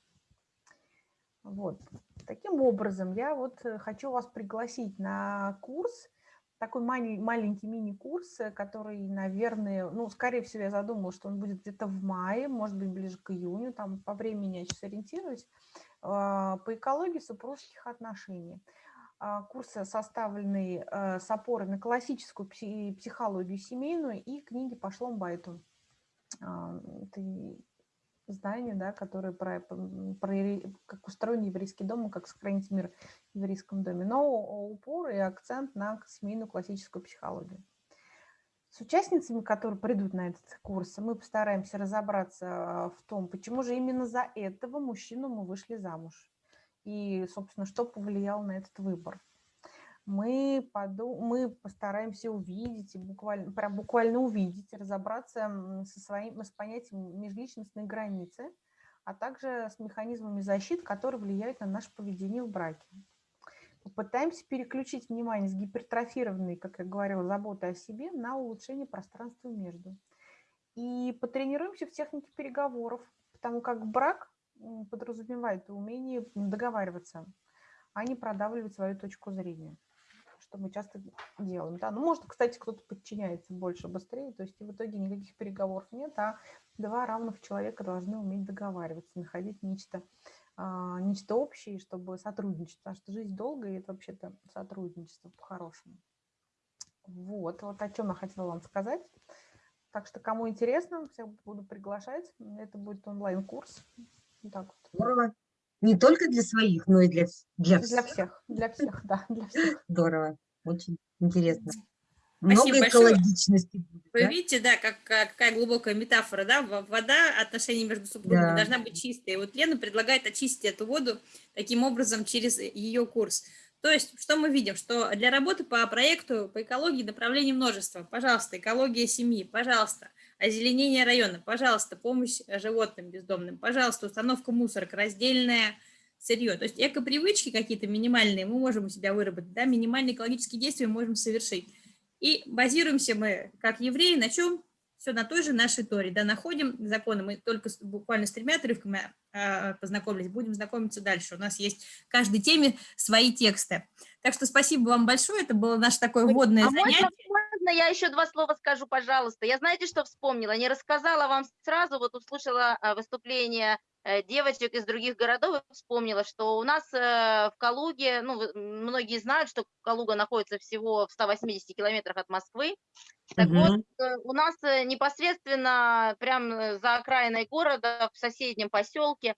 Вот. Таким образом, я вот э, хочу вас пригласить на курс, такой маленький мини-курс, э, который, наверное, ну, скорее всего, я задумала, что он будет где-то в мае, может быть, ближе к июню, там по времени я сейчас ориентируюсь, а, по экологии супружеских отношений. А, курсы составлены э, с опорой на классическую психологию семейную и книги по Шломбайту. А, это здание, да, которое про, про как устроен еврейский дом, как сохранить мир в еврейском доме, но упор и акцент на семейную классическую психологию. С участницами, которые придут на этот курс, мы постараемся разобраться в том, почему же именно за этого мужчину мы вышли замуж и, собственно, что повлияло на этот выбор. Мы, подум... мы постараемся увидеть, и буквально, прям буквально увидеть, разобраться со своим, с понятием межличностной границы, а также с механизмами защиты, которые влияют на наше поведение в браке. Попытаемся переключить внимание с гипертрофированной, как я говорила, заботы о себе на улучшение пространства между. И потренируемся в технике переговоров, потому как брак подразумевает умение договариваться, а не продавливать свою точку зрения, что мы часто делаем. Да? Ну, может, кстати, кто-то подчиняется больше, быстрее, то есть в итоге никаких переговоров нет, а два равных человека должны уметь договариваться, находить нечто, а, нечто общее, чтобы сотрудничать, потому что жизнь долгая, и это вообще-то сотрудничество по-хорошему. Вот, вот о чем я хотела вам сказать. Так что, кому интересно, всех буду приглашать. Это будет онлайн-курс так вот. Здорово. Не только для своих, но и для, для, для всех. Для всех, да, для всех. [LAUGHS] Здорово. Очень интересно. Много Спасибо большое. экологичности будет, Вы да? видите, да, как, как- какая глубокая метафора, да, Во- вода, отношения между супругами Да. должна быть чистой. И вот Лена предлагает очистить эту воду таким образом через ее курс. То есть, что мы видим? Что для работы по проекту по экологии направлений множество. Пожалуйста, экология семьи, пожалуйста, озеленение района, пожалуйста, помощь животным бездомным, пожалуйста, установка мусорок, раздельное сырье. То есть эко-привычки какие-то минимальные мы можем у себя выработать, да, минимальные экологические действия мы можем совершить. И базируемся мы, как евреи, на чем? Все на той же нашей Торе, да, находим законы. Мы только буквально с тремя отрывками а, познакомились, будем знакомиться дальше. У нас есть в каждой теме свои тексты. Так что спасибо вам большое, это было наше такое вводное А занятие. можно, можно я еще два слова скажу, пожалуйста? Я знаете, что вспомнила? Не рассказала вам сразу, вот услышала а, выступление э, девочек из других городов и вспомнила, что у нас э, в Калуге, ну, многие знают, что Калуга находится всего в 180 километрах от Москвы. Так вот, Мгм. э, у нас непосредственно прямо за окраиной города, в соседнем поселке,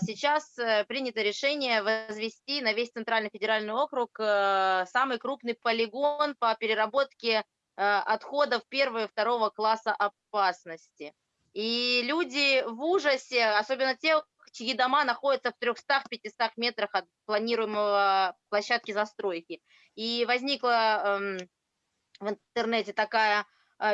сейчас э, принято решение возвести на весь Центральный федеральный округ э, самый крупный полигон по переработке э, отходов первого и второго класса опасности. И люди в ужасе, особенно те, чьи дома находятся в 300-500 метрах от планируемого площадки застройки. И возникла эм, в интернете такая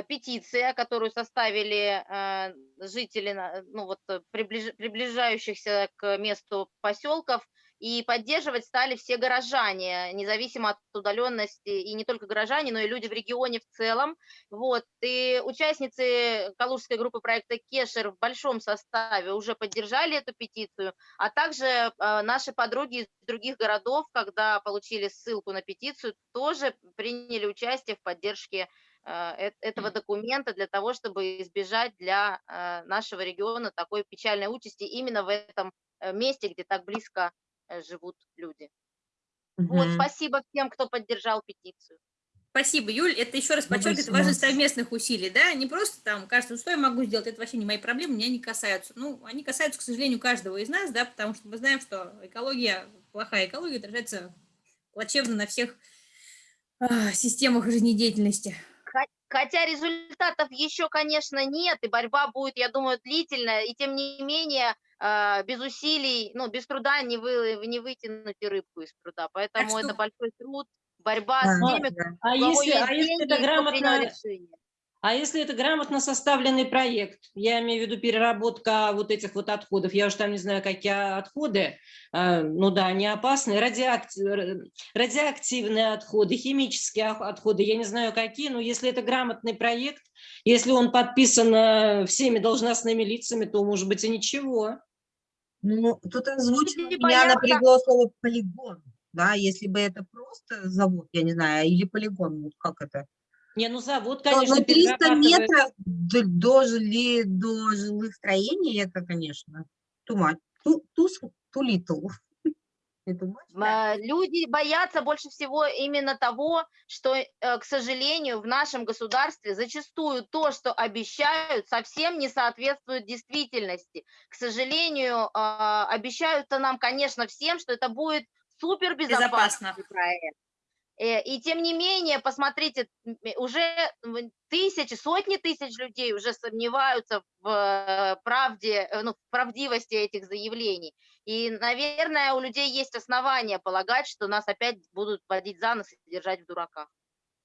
петиция, которую составили э, жители, ну вот э, приближ- приближающихся к месту поселков, и поддерживать стали все горожане, независимо от удаленности, и не только горожане, но и люди в регионе в целом. Вот, и участницы калужской группы проекта Кешер в большом составе уже поддержали эту петицию, а также э, наши подруги из других городов, когда получили ссылку на петицию, тоже приняли участие в поддержке э, э- этого документа для того, чтобы избежать для э, нашего региона такой печальной участи именно в этом э, месте, где так близко э, живут люди. Вот, Мгм. спасибо всем, кто поддержал петицию. Спасибо, Юль. Это еще раз подчеркивает важность совместных усилий, да, не просто там кажется, «Ну, что я могу сделать, это вообще не мои проблемы, меня не касаются. Ну, они касаются, к сожалению, каждого из нас, да, потому что мы знаем, что экология, плохая экология отражается плачевно на всех а, системах жизнедеятельности. Хо- Хотя результатов еще, конечно, нет, и борьба будет, я думаю, длительная, и тем не менее, а, без усилий, ну, без труда не, вы, не вытянуть и рыбку из труда. Поэтому что- это большой труд, борьба Да, с теми, да. А если, есть а если это и кто принял грамотно, решение. А если это грамотно составленный проект, я имею в виду переработка вот этих вот отходов, я уж там не знаю, какие отходы, а, ну да, они опасные, радиоакти- р- радиоактивные отходы, химические отходы, я не знаю какие, но если это грамотный проект, если он подписан э, всеми должностными лицами, то, может быть, и ничего. Ну, тут озвучено, меня напрягло слово полигон, да, если бы это просто завод, я не знаю, или полигон, вот как это? Не, ну завод, Но, конечно, но 300 перерабатывает. метров до, до, жили, до жилых строений, это, конечно, too much, too, too, s- too little. [LAUGHS] Это much, да? А, Люди боятся больше всего именно того, что, э, к сожалению, в нашем государстве зачастую то, что обещают, совсем не соответствует действительности. К сожалению, а, обещают-то нам, конечно, всем, что это будет супер Безопасно. безопасный проект. Э, И тем не менее, посмотрите, уже тысячи, сотни тысяч людей уже сомневаются в э, правде, э, ну, в правдивости этих заявлений. И, наверное, у людей есть основания полагать, что нас опять будут водить за нос и держать в дураках.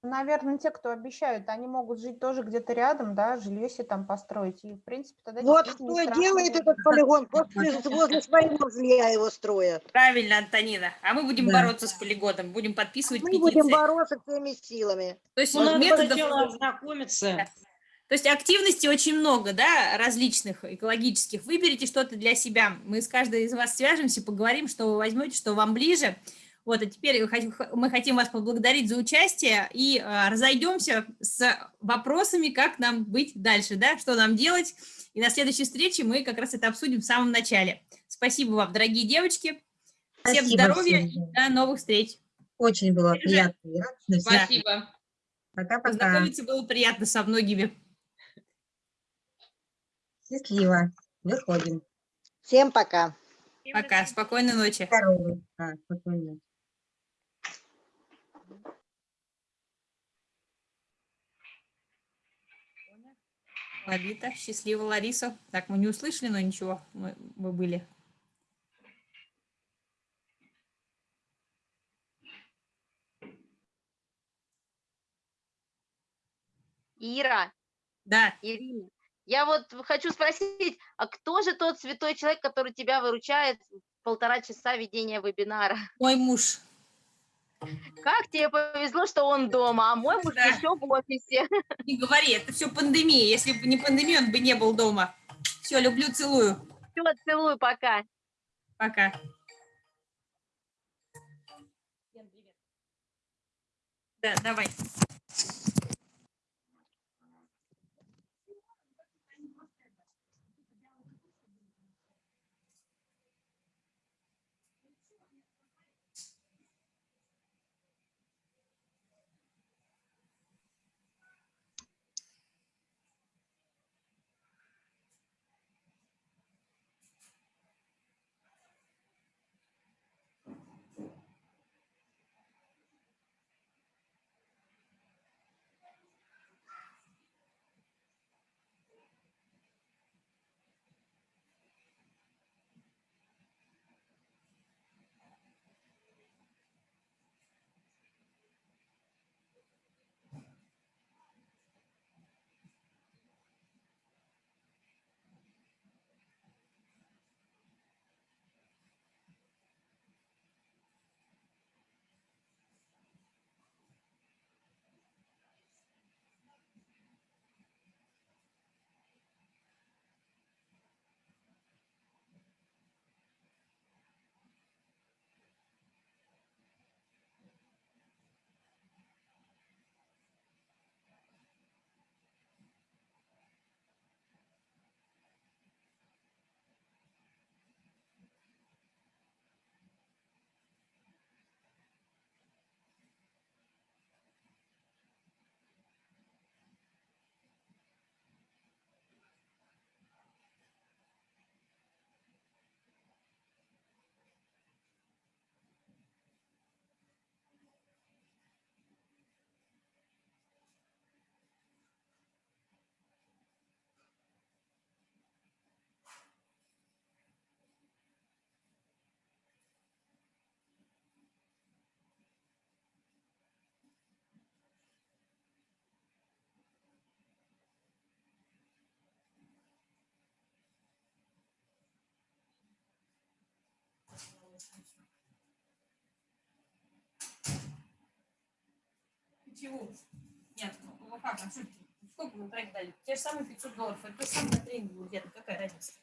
Наверное, те, кто обещают, они могут жить тоже где-то рядом, да, жилье себе там построить. И, в принципе, тогда Вот кто страшно делает этот полигон, после, [LAUGHS] возле своего жилья его строят. Правильно, Антонина. А мы будем Да. бороться с полигоном, будем подписывать Мы петиции. будем бороться всеми силами. То есть Ну, надо методов... сначала ознакомиться. То есть активностей очень много, да, различных экологических. Выберите что-то для себя. Мы с каждой из вас свяжемся, поговорим, что вы возьмете, что вам ближе. Вот, а теперь мы хотим вас поблагодарить за участие и а, разойдемся с вопросами, как нам быть дальше, да, что нам делать. И на следующей встрече мы как раз это обсудим в самом начале. Спасибо вам, дорогие девочки. Всем Спасибо здоровья всем, и до новых встреч. Очень было Сережа, приятно и радостно. Всем Спасибо. Пока-пока. Познакомиться было приятно со многими. Счастливо. Выходим. Всем пока. Пока. Спокойной ночи. Здоровы. Да, спокойно. Лолита, счастливо, Лариса. Так, мы не услышали, но ничего, мы, мы были. Ира, Да, Ирина, я вот хочу спросить, а кто же тот святой человек, который тебя выручает полтора часа ведения вебинара? мой муж. Как тебе повезло, что он дома, а мой муж Да. еще в офисе. [LAUGHS] Не говори, это все пандемия. Если бы не пандемия, он бы не был дома. Все, люблю, целую. Все, целую, пока. Пока. Да, давай. Чего? Нет, ну как, а сколько вы проект дали? Те же самые 500 долларов, это то же самое на тренинге где-то, какая разница?